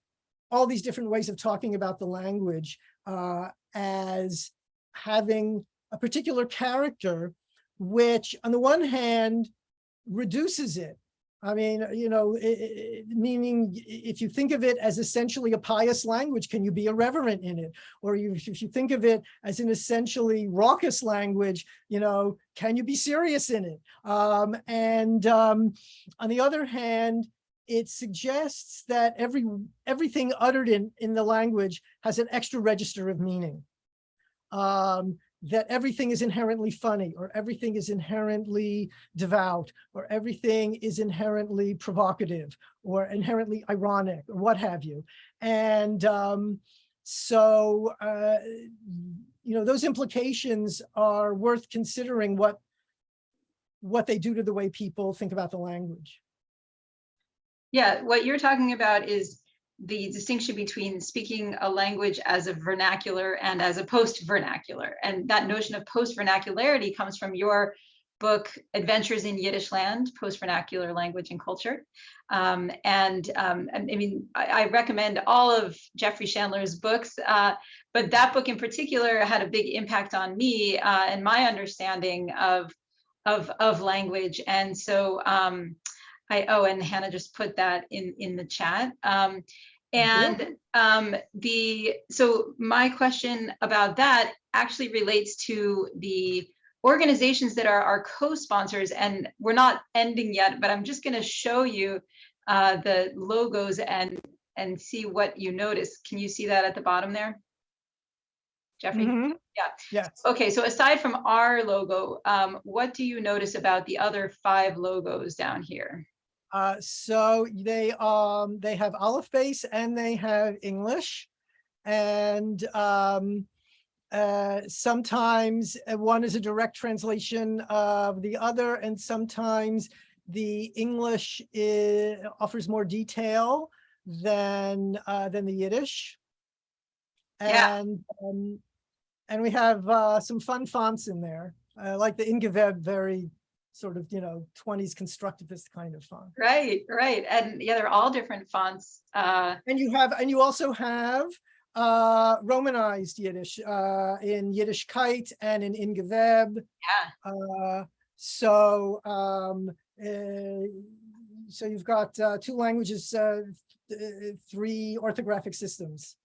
all these different ways of talking about the language uh, as having a particular character, which on the one hand reduces it I mean, you know, it, it, meaning if you think of it as essentially a pious language, can you be irreverent in it? Or you, if you think of it as an essentially raucous language, you know, can you be serious in it? Um, and um, on the other hand, it suggests that every everything uttered in, in the language has an extra register of meaning. Um, that everything is inherently funny or everything is inherently devout or everything is inherently provocative or inherently ironic or what have you. And um, so, uh, you know, those implications are worth considering what what they do to the way people think about the language.
Yeah, what you're talking about is the distinction between speaking a language as a vernacular and as a post-vernacular. And that notion of post-vernacularity comes from your book, Adventures in Yiddish Land, Post-Vernacular Language and Culture. Um, and um, I mean, I, I, recommend all of Jeffrey Shandler's books, uh, but that book in particular had a big impact on me uh, and my understanding of, of, of language. And so um, I, oh, and Hannah just put that in, in the chat. Um, and um, the, so my question about that actually relates to the organizations that are our co-sponsors and we're not ending yet, but I'm just gonna show you uh, the logos and, and see what you notice. Can you see that at the bottom there? Jeffrey? Mm -hmm. Yeah.
Yes.
Okay, so aside from our logo, um, what do you notice about the other five logos down here?
Uh, so they um they have alef-beys and they have English, and um, uh, sometimes uh, one is a direct translation of the other, and sometimes the English is, offers more detail than uh, than the Yiddish. And yeah. um, and we have uh, some fun fonts in there, uh, like the In geveb very sort of, you know, 20s constructivist kind of font.
Right, right. And yeah, they're all different fonts. Uh,
and you have, and you also have uh, Romanized Yiddish uh, in Yiddishkeit and in Ingeveb.
Yeah.
Uh, so, um, uh, so you've got uh, two languages, uh, three orthographic systems.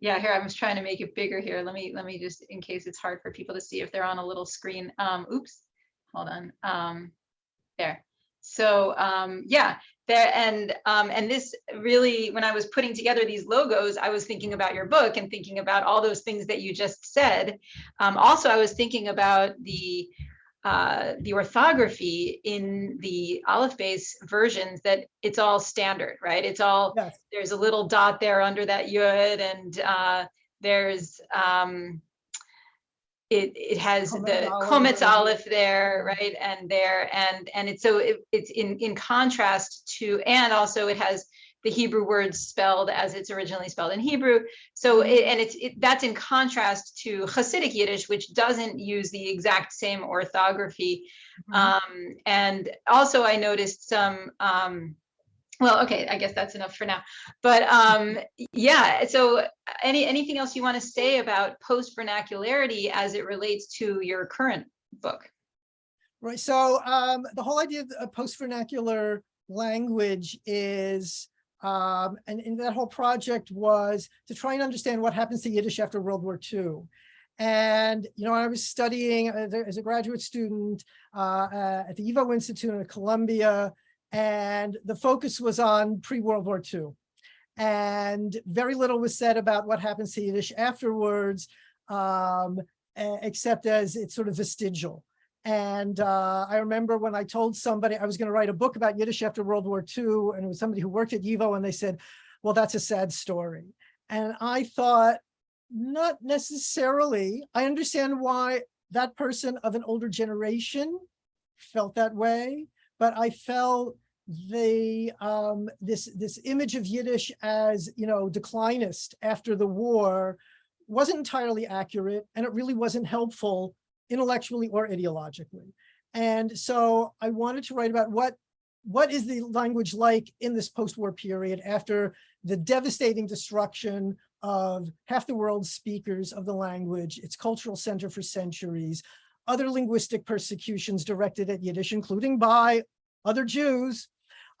Yeah, here I was trying to make it bigger here. Let me let me just in case it's hard for people to see if they're on a little screen. Um, oops hold on, um, there. So um, yeah, there and um, and this really, when I was putting together these logos, I was thinking about your book and thinking about all those things that you just said. Um, also, I was thinking about the uh, the orthography in the alef-beys versions that it's all standard, right? It's all, yes. there's a little dot there under that yud and uh, there's, um, it it has the Kometz Aleph there, right, and there, and and it's so it, it's in in contrast to, and also it has the Hebrew words spelled as it's originally spelled in Hebrew. So, it, and it's it, that's in contrast to Hasidic Yiddish, which doesn't use the exact same orthography.
Mhm.
Um, and also, I noticed some. Um, well, okay, I guess that's enough for now. But um, yeah, so any anything else you want to say about post vernacularity as it relates to your current book?
Right, so um, the whole idea of a post-vernacular language is, um, and, that whole project was to try and understand what happens to Yiddish after World War II. And, you know, I was studying as a, graduate student uh, uh, at the YIVO Institute in Columbia, and the focus was on pre-World War II. And very little was said about what happens to Yiddish afterwards, um, except as it's sort of vestigial. And uh, I remember when I told somebody I was going to write a book about Yiddish after World War II, and it was somebody who worked at YIVO, and they said, well, that's a sad story. And I thought, not necessarily. I understand why that person of an older generation felt that way, but I felt the um, this this image of Yiddish as you know declinist after the war wasn't entirely accurate, and it really wasn't helpful intellectually or ideologically. And so I wanted to write about what what is the language like in this post-war period after the devastating destruction of half the world's speakers of the language, its cultural center for centuries, other linguistic persecutions directed at Yiddish, including by other Jews.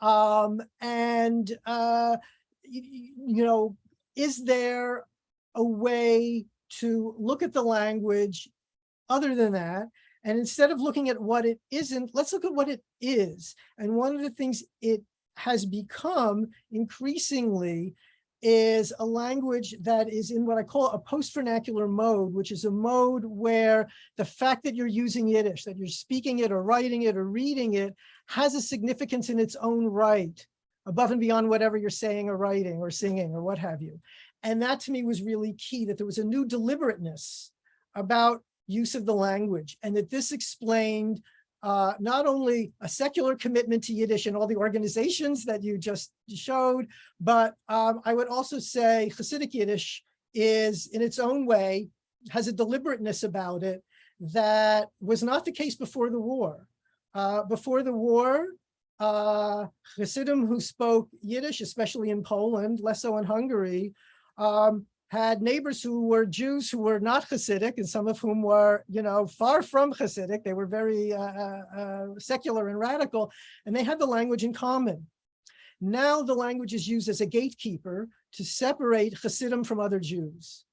Um, and, uh, y- y- you know, is there a way to look at the language other than that? And instead of looking at what it isn't, let's look at what it is. And one of the things it has become increasingly is a language that is in what I call a post-vernacular mode, which is a mode where the fact that you're using Yiddish, that you're speaking it or writing it or reading it, has a significance in its own right, above and beyond whatever you're saying or writing or singing or what have you. And that to me was really key, that there was a new deliberateness about use of the language and that this explained uh, not only a secular commitment to Yiddish and all the organizations that you just showed, but um, I would also say Hasidic Yiddish is in its own way, has a deliberateness about it that was not the case before the war. Uh, before the war, uh, Hasidim who spoke Yiddish, especially in Poland, less so in Hungary, um, had neighbors who were Jews who were not Hasidic, and some of whom were, you know, far from Hasidic. They were very uh, uh, uh, secular and radical, and they had the language in common. Now the language is used as a gatekeeper to separate Hasidim from other Jews.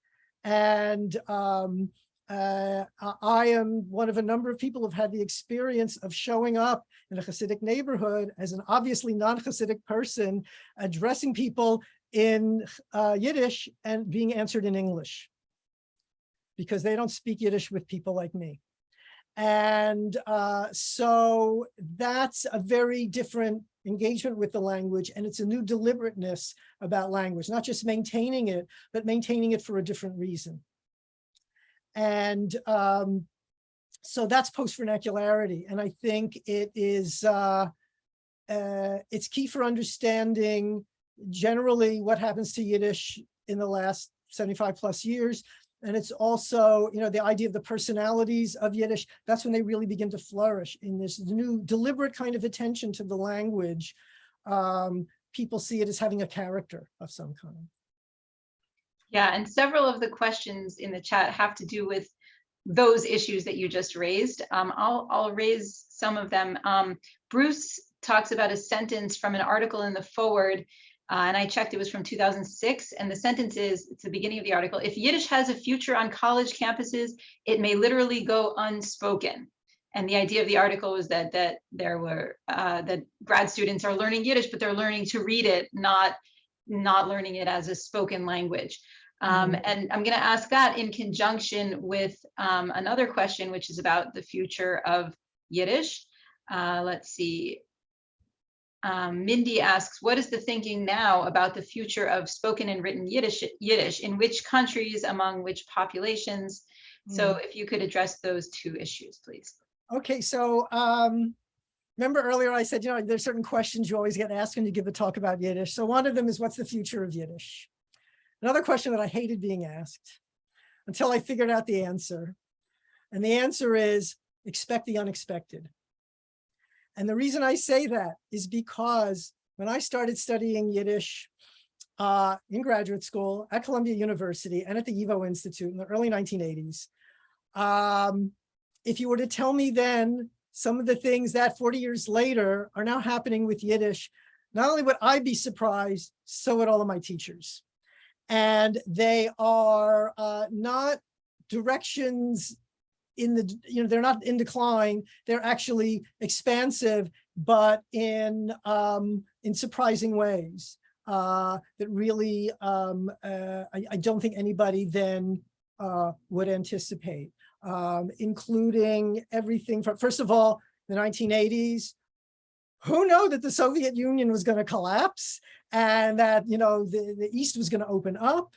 And um, uh, I- am one of a number of people who've had the experience of showing up in a Hasidic neighborhood as an obviously non-Hasidic person, addressing people in uh, Yiddish and being answered in English because they don't speak Yiddish with people like me. And uh, so that's a very different engagement with the language and it's a new deliberateness about language, not just maintaining it, but maintaining it for a different reason. And um, so that's post-vernacularity. And I think it is, uh, uh, it's key for understanding generally what happens to Yiddish in the last 75 plus years. And it's also, you know, the idea of the personalities of Yiddish, that's when they really begin to flourish in this new deliberate kind of attention to the language. Um, people see it as having a character of some kind.
Yeah, and several of the questions in the chat have to do with those issues that you just raised. Um, I'll, I'll raise some of them. Um, Bruce talks about a sentence from an article in the forward, uh, and I checked, it was from 2006, and the sentence is, it's the beginning of the article, if Yiddish has a future on college campuses, it may literally go unspoken. And the idea of the article was that that there were uh, that grad students are learning Yiddish, but they're learning to read it, not not learning it as a spoken language. Um,
Mhm.
and I'm going to ask that in conjunction with um, another question, which is about the future of Yiddish. Uh, let's see. Um, Mindy asks, what is the thinking now about the future of spoken and written Yiddish, Yiddish in which countries, among which populations? So if you could address those two issues, please.
Okay, so um, remember earlier I said, you know, there's certain questions you always get asked when you give a talk about Yiddish. So one of them is what's the future of Yiddish? Another question that I hated being asked until I figured out the answer. And the answer is expect the unexpected. And the reason I say that is because when I started studying Yiddish uh, in graduate school at Columbia University and at the YIVO Institute in the early 1980s, um, if you were to tell me then some of the things that 40 years later are now happening with Yiddish, not only would I be surprised, so would all of my teachers. And they are uh, not directions in the, you know, they're not in decline, they're actually expansive, but in, um, in surprising ways uh, that really, um, uh, I, I don't think anybody then uh, would anticipate um, including everything from, first of all, the 1980s, who know that the Soviet Union was going to collapse and that, you know, the, the East was going to open up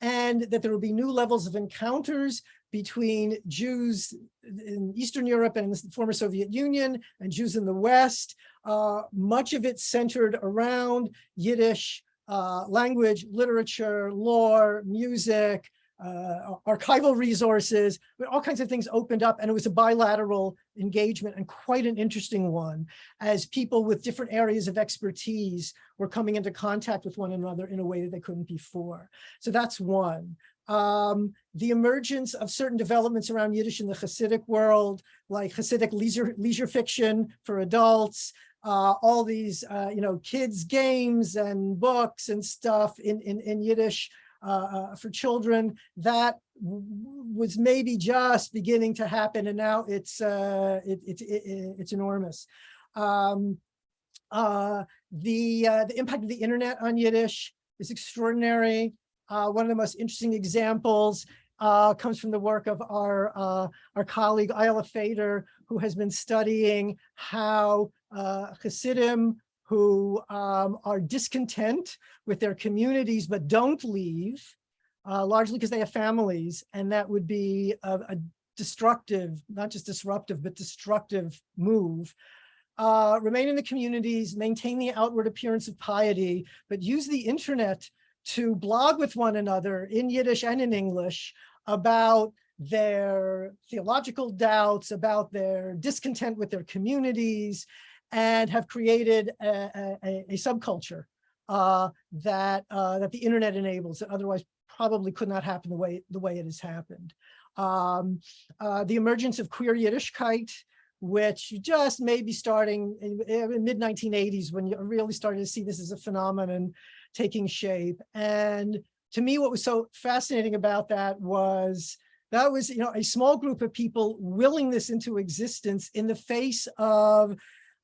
and that there would be new levels of encounters between Jews in Eastern Europe and the former Soviet Union and Jews in the West. Uh, much of it centered around Yiddish uh, language, literature, lore, music, uh, archival resources, all kinds of things opened up and it was a bilateral engagement and quite an interesting one as people with different areas of expertise were coming into contact with one another in a way that they couldn't before. So that's one. Um, the emergence of certain developments around Yiddish in the Hasidic world, like Hasidic leisure, leisure fiction for adults, uh, all these, uh, you know, kids games and books and stuff in, in, in Yiddish, uh, for children that was maybe just beginning to happen and now it's uh, it, it, it, it's enormous. Um, uh, the, uh, the impact of the internet on Yiddish is extraordinary. Uh, one of the most interesting examples uh, comes from the work of our, uh, our colleague Ayala Fader, who has been studying how uh, Hasidim who um, are discontent with their communities but don't leave, uh, largely because they have families, and that would be a, a destructive, not just disruptive, but destructive move. Uh, remain in the communities, maintain the outward appearance of piety, but use the internet to blog with one another in Yiddish and in English about their theological doubts, about their discontent with their communities, and have created a, a, a subculture uh, that uh, that the internet enables that otherwise probably could not happen the way the way it has happened. Um, uh, the emergence of queer Yiddishkeit, which just may be starting in, in mid 1980s when you really started to see this as a phenomenon taking shape. And to me, what was so fascinating about that was that was, you know, a small group of people willing this into existence in the face of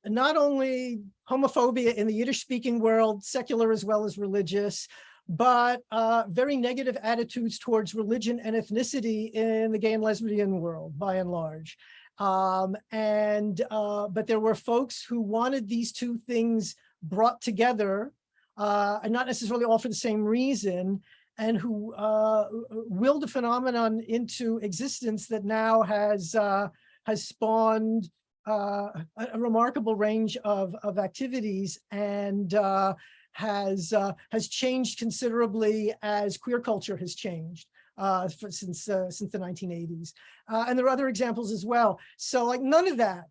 not only homophobia in the Yiddish speaking world, secular as well as religious, but uh, very negative attitudes towards religion and ethnicity in the gay and lesbian world by and large. Um, and uh, but there were folks who wanted these two things brought together uh, and not necessarily all for the same reason and who uh, willed a phenomenon into existence that now has uh, has spawned uh, a, a, remarkable range of, of activities and uh, has uh, has changed considerably as queer culture has changed for, since uh, since the 1980s. Uh, and there are other examples as well. So like none of that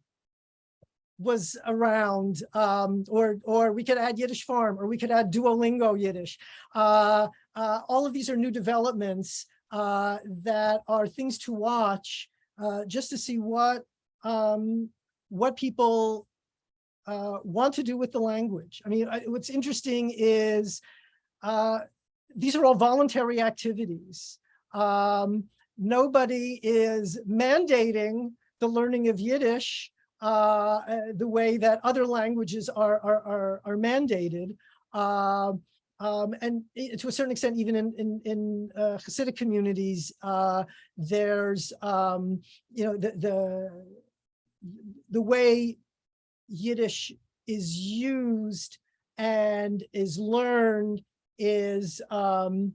was around um, or or we could add Yiddish farm or we could add Duolingo Yiddish. all of these are new developments that are things to watch just to see what um, what people uh, want to do with the language. I mean, I, what's interesting is uh, these are all voluntary activities. Um, nobody is mandating the learning of Yiddish uh, uh the way that other languages are, are, are, are mandated. Uh, um, and to a certain extent, even in in, in uh, Hasidic communities, uh, there's um, you know the the the way Yiddish is used and is learned is um,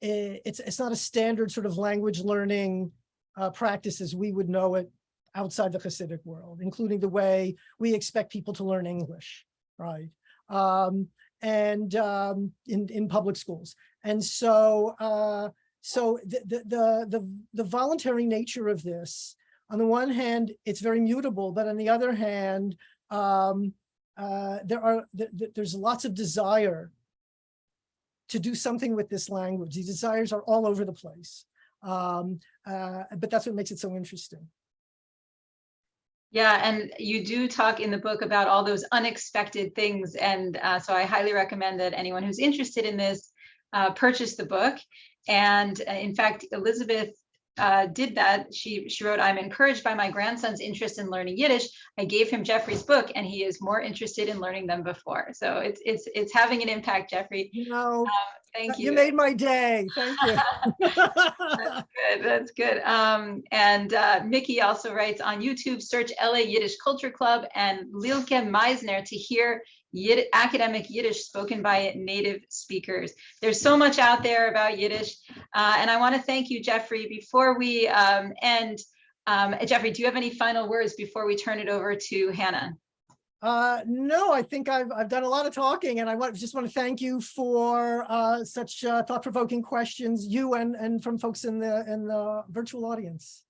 it's it's not a standard sort of language learning uh, practice as we would know it outside the Hasidic world, including the way we expect people to learn English, right? Um, and um, in, in public schools. And so, uh, so the, the, the, the, the voluntary nature of this, on the one hand, it's very mutable, but on the other hand, um, uh, there are, th th there's lots of desire to do something with this language. These desires are all over the place. Um, uh, but that's what makes it so interesting.
Yeah, and you do talk in the book about all those unexpected things. And uh, so I highly recommend that anyone who's interested in this uh, purchase the book. And uh, in fact, Elizabeth uh, did that. She, she wrote, I'm encouraged by my grandson's interest in learning Yiddish. I gave him Jeffrey's book and he is more interested in learning than before. So it's, it's, it's having an impact, Jeffrey.
You know,
Thank you.
you made my day. Thank you.
That's good. That's good. Um, and uh, Mickey also writes on YouTube, search LA Yiddish Culture Club and Lilke Majzner to hear Yid academic Yiddish spoken by native speakers. There's so much out there about Yiddish. Uh, and I want to thank you, Jeffrey. Before we um, end, um, Jeffrey, do you have any final words before we turn it over to Hannah?
Uh, no, I think I've, I've done a lot of talking and I want, just want to thank you for uh, such uh, thought-provoking questions, you and, and from folks in the, in the virtual audience.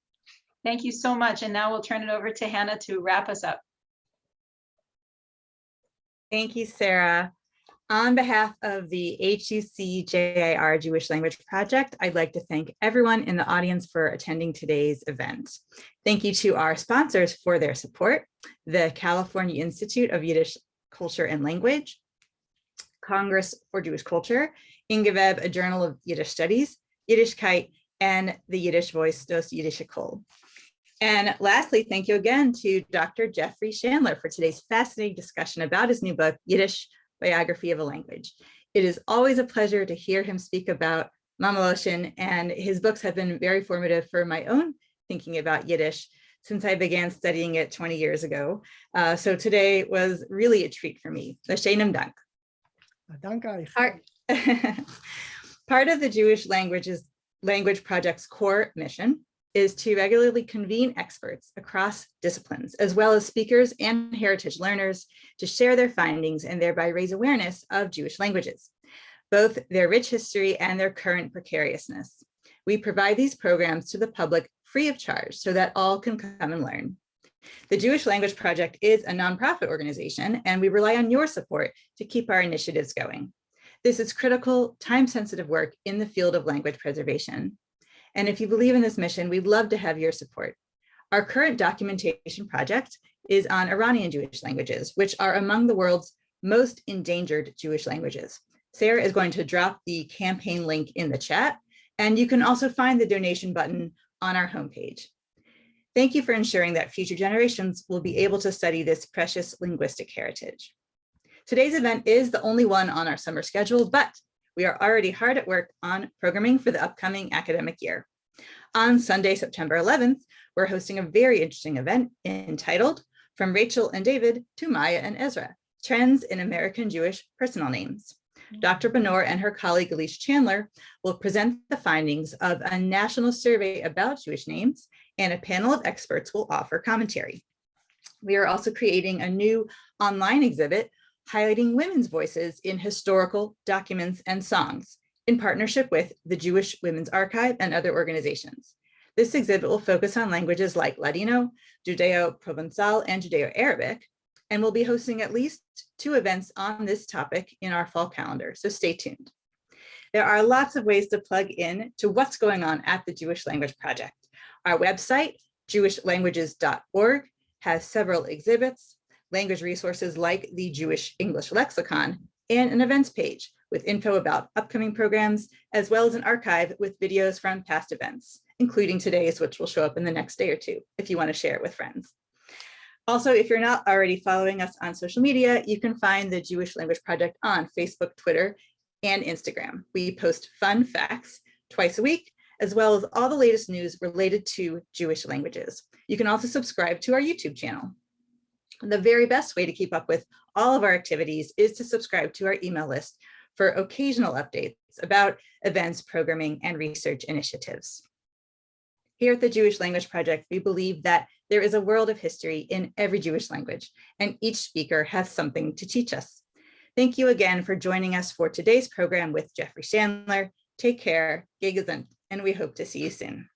Thank you so much. And now we'll turn it over to Hannah to wrap us up.
Thank you, Sarah. On behalf of the HUC JIR Jewish Language Project, I'd like to thank everyone in the audience for attending today's event. Thank you to our sponsors for their support, the California Institute of Yiddish Culture and Language, Congress for Jewish Culture, In geveb, a Journal of Yiddish Studies, Yiddishkeit, and the Yiddish Voice, Dos Yidishe Kol. And lastly, thank you again to Dr. Jeffrey Shandler for today's fascinating discussion about his new book, Yiddish Biography of a Language. It is always a pleasure to hear him speak about Mamaloshin, and his books have been very formative for my own thinking about Yiddish since I began studying it 20 years ago. Uh, so today was really a treat for me. L'sheinem dank.
Danke.
Part, part of the Jewish languages language project's core mission is to regularly convene experts across disciplines, as well as speakers and heritage learners to share their findings and thereby raise awareness of Jewish languages, both their rich history and their current precariousness. We provide these programs to the public free of charge so that all can come and learn. The Jewish Language Project is a nonprofit organization, and we rely on your support to keep our initiatives going. This is critical, time-sensitive work in the field of language preservation. And if you believe in this mission, we'd love to have your support. Our current documentation project is on Iranian Jewish languages, which are among the world's most endangered Jewish languages. Sarah is going to drop the campaign link in the chat, and you can also find the donation button on our homepage. Thank you for ensuring that future generations will be able to study this precious linguistic heritage. Today's event is the only one on our summer schedule, but we are already hard at work on programming for the upcoming academic year. On Sunday, September 11th, we're hosting a very interesting event entitled From Rachel and David to Maya and Ezra, Trends in American Jewish Personal Names. Dr. Benor and her colleague Elise Chandler will present the findings of a national survey about Jewish names and a panel of experts will offer commentary. We are also creating a new online exhibit highlighting women's voices in historical documents and songs in partnership with the Jewish Women's Archive and other organizations. This exhibit will focus on languages like Ladino, Judeo-Provençal, and Judeo-Arabic, and we'll be hosting at least two events on this topic in our fall calendar, so stay tuned. There are lots of ways to plug in to what's going on at the Jewish Language Project. Our website, jewishlanguages.org, has several exhibits, language resources like the Jewish English Lexicon, and an events page with info about upcoming programs, as well as an archive with videos from past events, including today's, which will show up in the next day or two, if you want to share it with friends. Also, if you're not already following us on social media, you can find the Jewish Language Project on Facebook, Twitter, and Instagram. We post fun facts twice a week, as well as all the latest news related to Jewish languages. You can also subscribe to our YouTube channel. The very best way to keep up with all of our activities is to subscribe to our email list for occasional updates about events, programming, and research initiatives. Here at the Jewish Language Project, we believe that there is a world of history in every Jewish language, and each speaker has something to teach us. Thank you again for joining us for today's program with Jeffrey Shandler. Take care, Gay and we hope to see you soon.